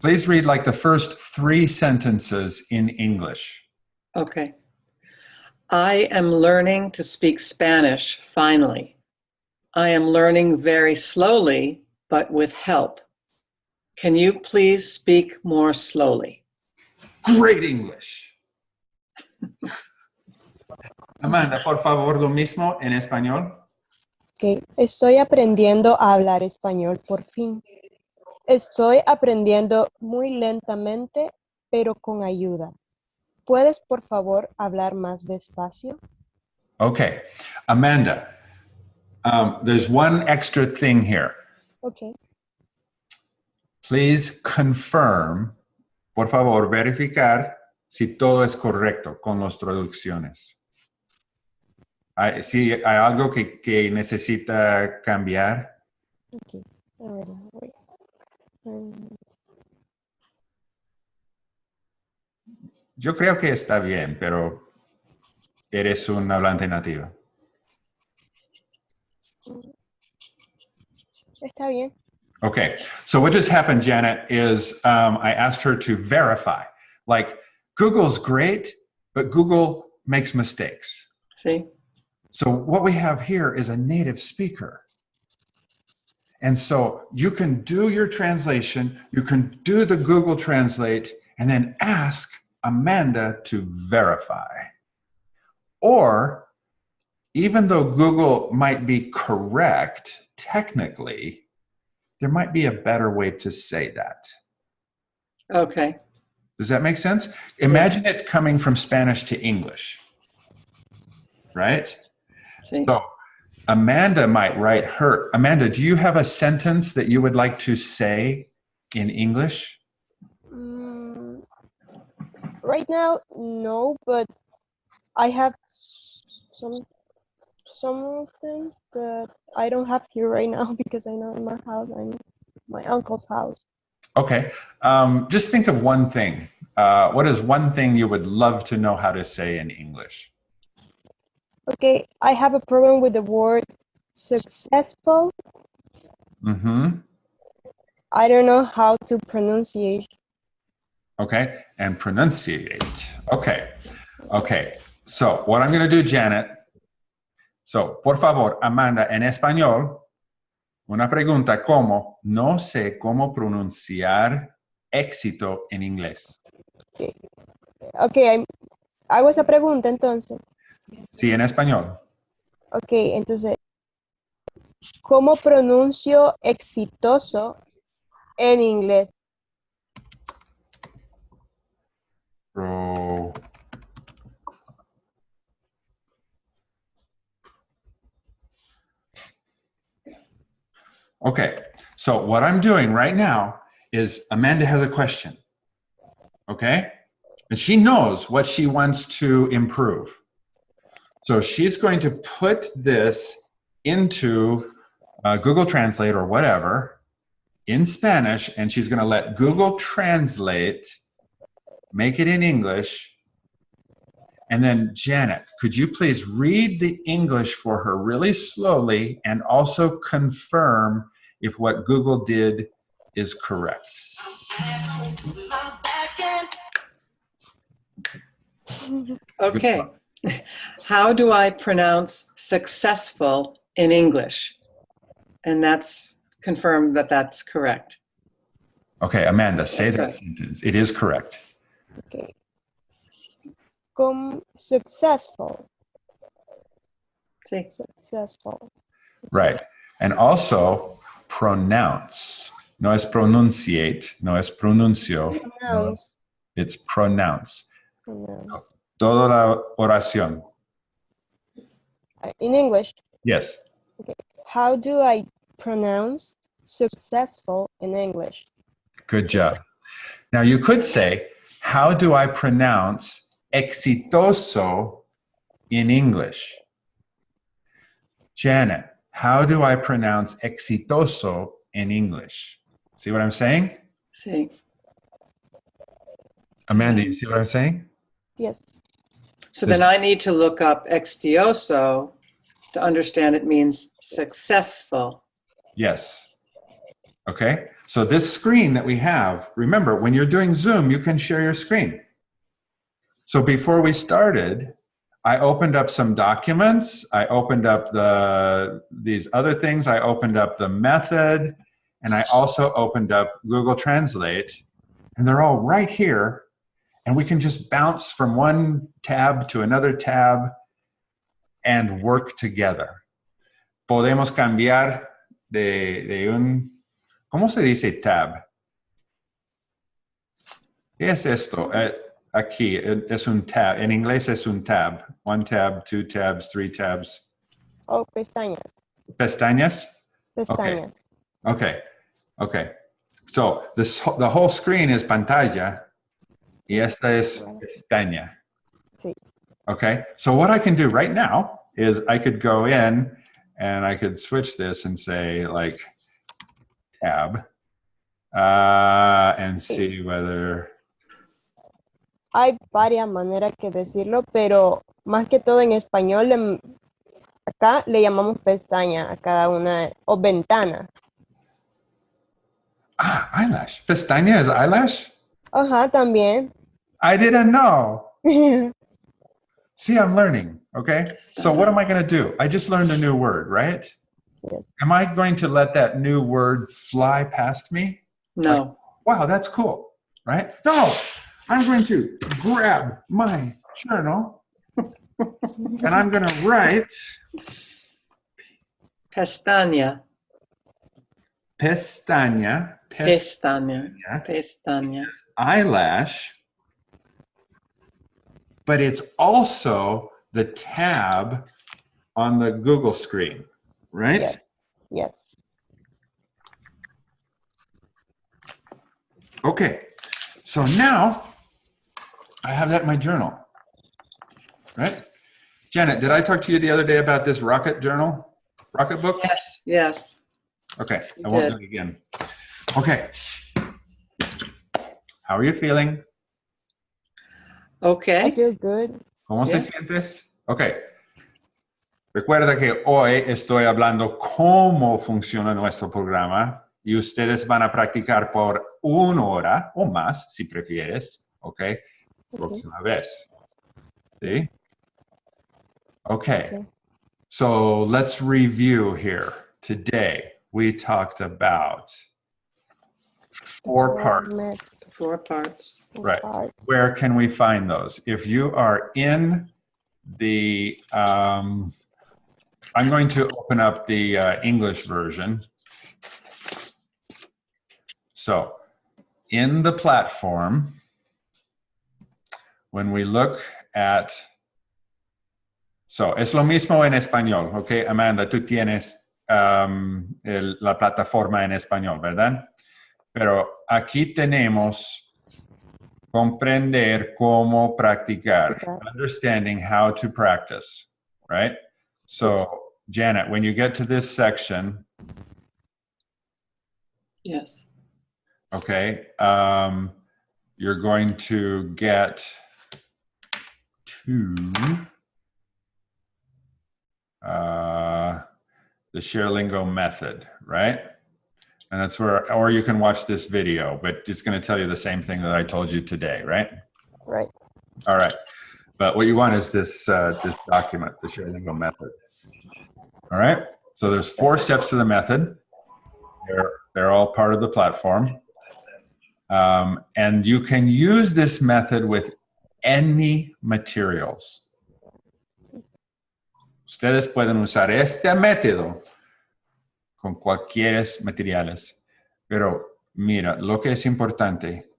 please read like the first three sentences in English. Okay. I am learning to speak Spanish finally. I am learning very slowly, but with help. Can you please speak more slowly? Great English. Amanda, por favor, lo mismo en español. Ok, estoy aprendiendo a hablar español por fin. Estoy aprendiendo muy lentamente, pero con ayuda. ¿Puedes, por favor, hablar más despacio? Okay, Amanda, um, there's one extra thing here. Ok, Please confirm, por favor, verificar si todo es correcto con las traducciones. Hay- Si hay algo que, que necesita cambiar, ok. A ver, voy. Mm, yo creo que está bien, pero eres un hablante nativo. Está bien. Okay, so what just happened, Janet, is um, I asked her to verify. Like, Google's great, but Google makes mistakes. See? So what we have here is a native speaker. And so you can do your translation, you can do the Google Translate, and then ask Amanda to verify. Or even though Google might be correct technically, there might be a better way to say that. Okay. Does that make sense? Imagine it coming from Spanish to English, right? Sí. So Amanda might write her. Amanda, do you have a sentence that you would like to say in English? Mm, right now, no, but I have some some of them that I don't have here right now because I know in my house, I'm my uncle's house. Okay. Um, just think of one thing. Uh, what is one thing you would love to know how to say in English? Okay, I have a problem with the word successful. Mm-hmm. I don't know how to pronunciate. Okay. And pronunciate. Okay. Okay. So what I'm going to do, Janet. So, por favor, Amanda, en español, una pregunta como, no sé cómo pronunciar éxito en inglés. Okay, I'm- hago esa pregunta entonces. Sí, en español. Ok, entonces, ¿cómo pronuncio exitoso en inglés? Pro- Okay, so what I'm doing right now is Amanda has a question. Okay? And she knows what she wants to improve. So she's going to put this into uh, Google Translate or whatever in Spanish, and she's going to let Google Translate make it in English. And then, Janet, could you please read the English for her really slowly and also confirm if what Google did is correct? It's a good Okay. How do I pronounce successful in English? And that's confirmed that that's correct. Okay, Amanda, say That's that right. sentence. It is correct. Ok. Com successful, See, successful. Right. And also pronounce. No es pronunciate, no es pronuncio, Pronounce, it's pronounce. pronounce. Toda la oración. In English, Yes. Okay. how do I pronounce successful in English? Good job. Now you could say, how do I pronounce exitoso in English? Janet, how do I pronounce exitoso in English? See what I'm saying? see. Amanda, you mm-hmm. see what I'm saying? Yes. So This- then I need to look up extioso to understand it means successful. Yes. Okay. So this screen that we have, remember, when you're doing Zoom, you can share your screen. So before we started, I opened up some documents. I opened up the these other things. I opened up the method, and I also opened up Google Translate, and they're all right here. And we can just bounce from one tab to another tab and work together. Podemos cambiar de, de un, ¿cómo se dice tab? ¿Qué es esto? Eh, Aquí es un tab. En inglés es un tab. One tab, two tabs, three tabs. Oh, pestañas, Pestañas? pestañas. Okay. Okay. So this, the whole screen is pantalla. Y esta es pestaña. Sí. Okay. So what I can do right now is I could go in and I could switch this and say like tab uh, and see whether Hay varias maneras que decirlo, pero más que todo en español, em, acá le llamamos pestaña a cada una, o ventana. ah, eyelash. Pestaña is eyelash? Ajá, también. I didn't know. See, I'm learning. Okay. So what am I going to do? I just learned a new word, right? Am I going to let that new word fly past me? No. Wow, that's cool, right? No, I'm going to grab my journal and I'm going to write Pestaña. pestaña, pestaña, Pestaña. Pestaña. eyelash, but it's also the tab on the Google screen, right? Yes. Yes. Okay, so now I have that in my journal, right? Janet, did I talk to you the other day about this rocket journal, rocket book? Yes, yes. Okay, You I won't did. do it again. Okay. How are you feeling? Okay. I Okay. feel good. ¿Cómo se sientes? Ok. Recuerda que hoy estoy hablando cómo funciona nuestro programa y ustedes van a practicar por una hora o más, si prefieres, ok, próxima vez. ¿Sí? Okay. Okay. So let's review here. Today we talked about four parts. Four parts. Right. Where can we find those? If you are in the, um, I'm going to open up the uh, English version. So in the platform, when we look at, so es lo mismo en español, okay, Amanda, tú tienes um, el- la plataforma en español, ¿verdad? Pero aquí tenemos comprender cómo practicar, Okay. understanding how to practice, right? So, Janet, when you get to this section, Yes. okay, um, you're going to get to uh, the ShareLingo method, right? And that's where, or you can watch this video, but it's going to tell you the same thing that I told you today, right? Right. All right. But what you want is this, uh, this document, the ShareLingo method. All right. So there's four steps to the method. They're, they're all part of the platform. Um, and you can use this method with any materials. Ustedes pueden usar este método con cualquier materiales. Pero mira, lo que es importante,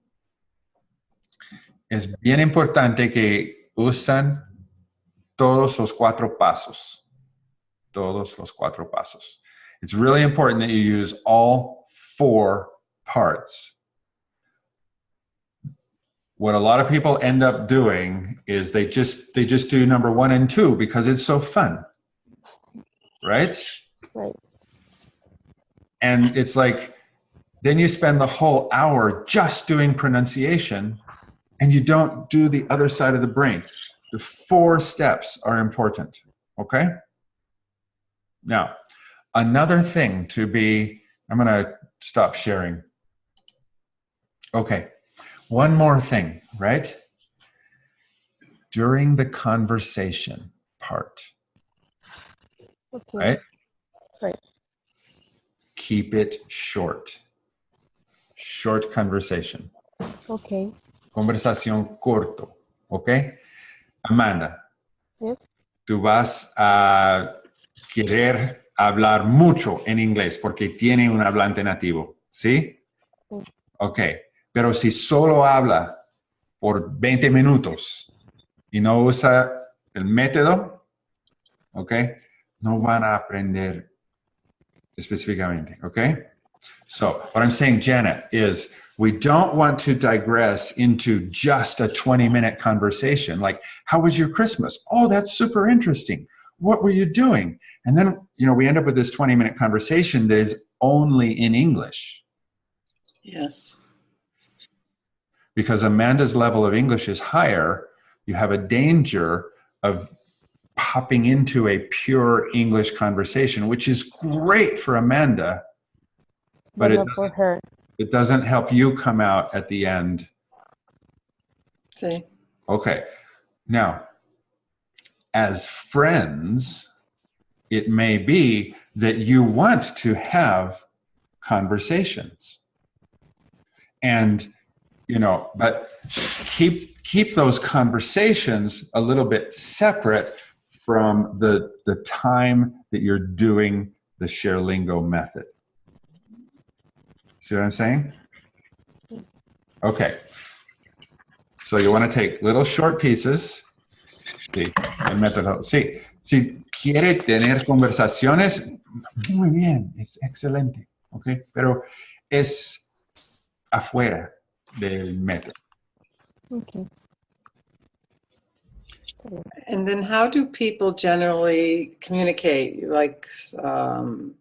es bien importante que usan todos los cuatro pasos. Todos los cuatro pasos. It's really important that you use all four parts. What a lot of people end up doing is they just they just do number 1 and 2 because it's so fun. Right? Right. And it's like, then you spend the whole hour just doing pronunciation and you don't do the other side of the brain. The four steps are important. Okay? Now, another thing to be, I'm going to stop sharing. Okay. One more thing, right? During the conversation part, Okay. right? Right. Keep it short. Short conversation. Okay. Conversación corto. okay? Amanda, Yes. tú vas a querer hablar mucho en inglés porque tiene un hablante nativo. ¿Sí? Sí. Ok. Pero si solo habla por 20 minutos y no usa el método, ¿ok? No van a aprender específicamente, ¿ok? So what I'm saying, Janet, is we don't want to digress into just a 20 minute conversation. Like, how was your Christmas? Oh, that's super interesting. What were you doing? And then, you know, we end up with this 20 minute conversation that is only in English Yes. Because Amanda's level of English is higher. You have a danger of popping into a pure English conversation, which is great for Amanda, But it her. it doesn't help you come out at the end See. Okay. Now, as friends, it may be that you want to have conversations. And, you know, but keep keep those conversations a little bit separate from the the time that you're doing the ShareLingo method. See what I'm saying? Okay. So you want to take little short pieces Sí, el método. Si quiere tener conversaciones, muy bien, es excelente, Okay. Pero es afuera del método. Okay. And then how do people generally communicate? Like um,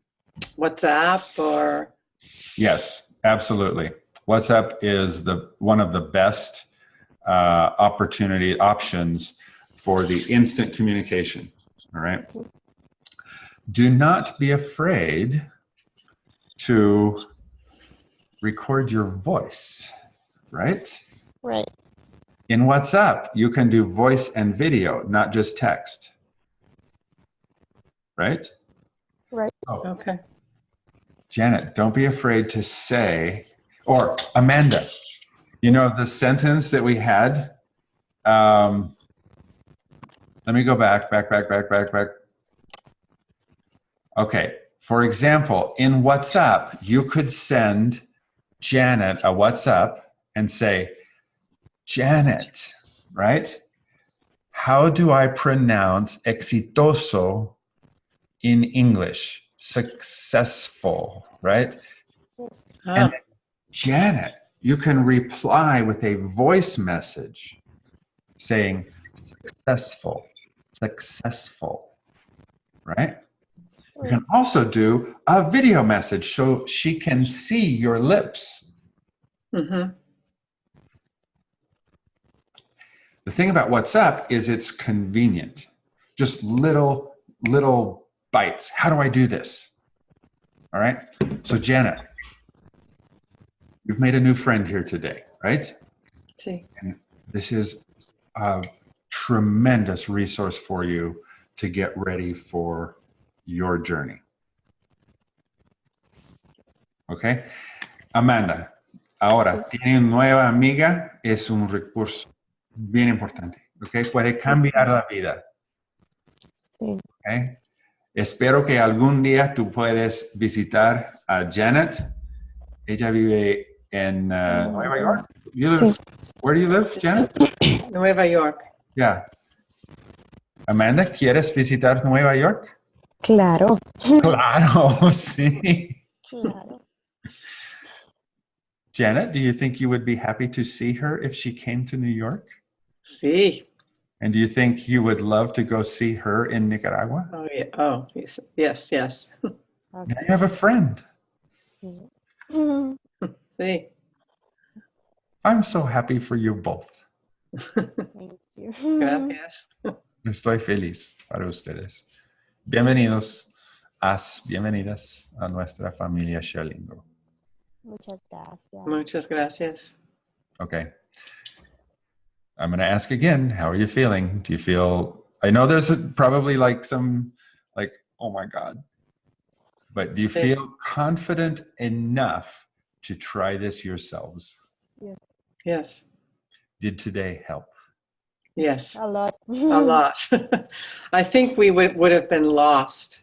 WhatsApp or? Yes, absolutely. WhatsApp is the one of the best uh, opportunity options for the instant communication. All right. Do not be afraid to record your voice, right? Right. In WhatsApp, you can do voice and video, not just text. Right? Right. Oh, Okay. Janet, don't be afraid to say, or Amanda, you know, the sentence that we had. Um, let me go back, back, back, back, back, back. Okay. For example, in WhatsApp, you could send Janet a WhatsApp and say, Janet, right? How do I pronounce exitoso in English? Successful, right? Ah, And Janet, you can reply with a voice message saying successful, successful, right? You can also do a video message so she can see your lips. mhm. The thing about WhatsApp is it's convenient. Just little, little bites. How do I do this? All right. So Janet, you've made a new friend here today, right? Sí. This is a tremendous resource for you to get ready for your journey. Okay. Amanda, ahora tiene una nueva amiga, es un recurso bien importante. Okay. Puede cambiar la vida. Sí. Okay. Espero que algún día tú puedes visitar a Janet. Ella vive en uh, Nueva York. You live, Sí. Where do you live, Janet? Nueva York. Yeah. Amanda, ¿quieres visitar Nueva York? Claro. Claro, sí. Claro. Janet, do you think you would be happy to see her if she came to New York? Sí. And do you think you would love to go see her in Nicaragua? Oh, yeah. Oh, yes, yes. yes. Now you have a friend. Mm, Sí. I'm so happy for you both. Thank you. Gracias. Estoy feliz para ustedes. Bienvenidos, as, bienvenidas a nuestra familia ShareLingo. Muchas gracias. Muchas gracias. Okay. I'm going to ask again, how are you feeling? Do you feel, I know there's probably like some, like, oh my God. But do you Okay. feel confident enough to try this yourselves? Yes. Did today help? Yes. A lot. A lot. I think we would, would have been lost.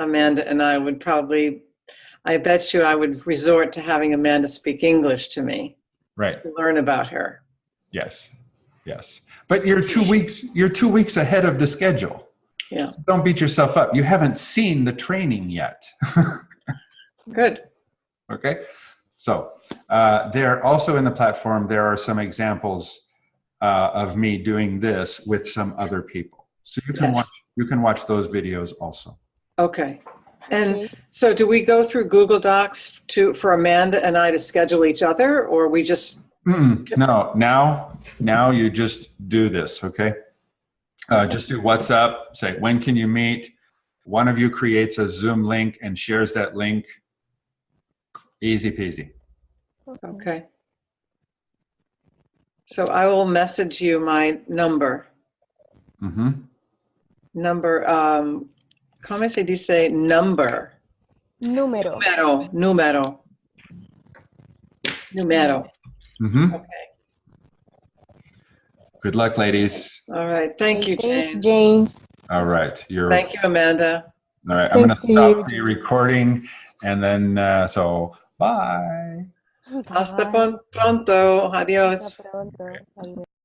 Amanda and I would probably, I bet you I would resort to having Amanda speak English to me, Right. to learn about her. Yes. Yes. But you're two weeks, you're two weeks ahead of the schedule. Yeah. So don't beat yourself up. You haven't seen the training yet. Good. Okay, so uh, there also in the platform there are some examples uh, of me doing this with some other people. So you can Yes. watch you can watch those videos also. Okay. And so do we go through Google Docs to, for Amanda and I to schedule each other or we just, Mm-mm, no, now now you just do this. Okay, uh, just do WhatsApp. Say when can you meet? One of you creates a Zoom link and shares that link. Easy peasy. okay. So I will message you my number. hmm Number, um, ¿cómo se dice number? Número. Número, número. Número. Hmm Okay. Good luck, ladies. All right. Thank you, Thanks, James. James. All right, you're Thank you, Amanda. All right, I'm going to stop you. the recording and then, uh, so bye. Hasta Bye. pon- pronto. Adios. Hasta pronto. Adiós.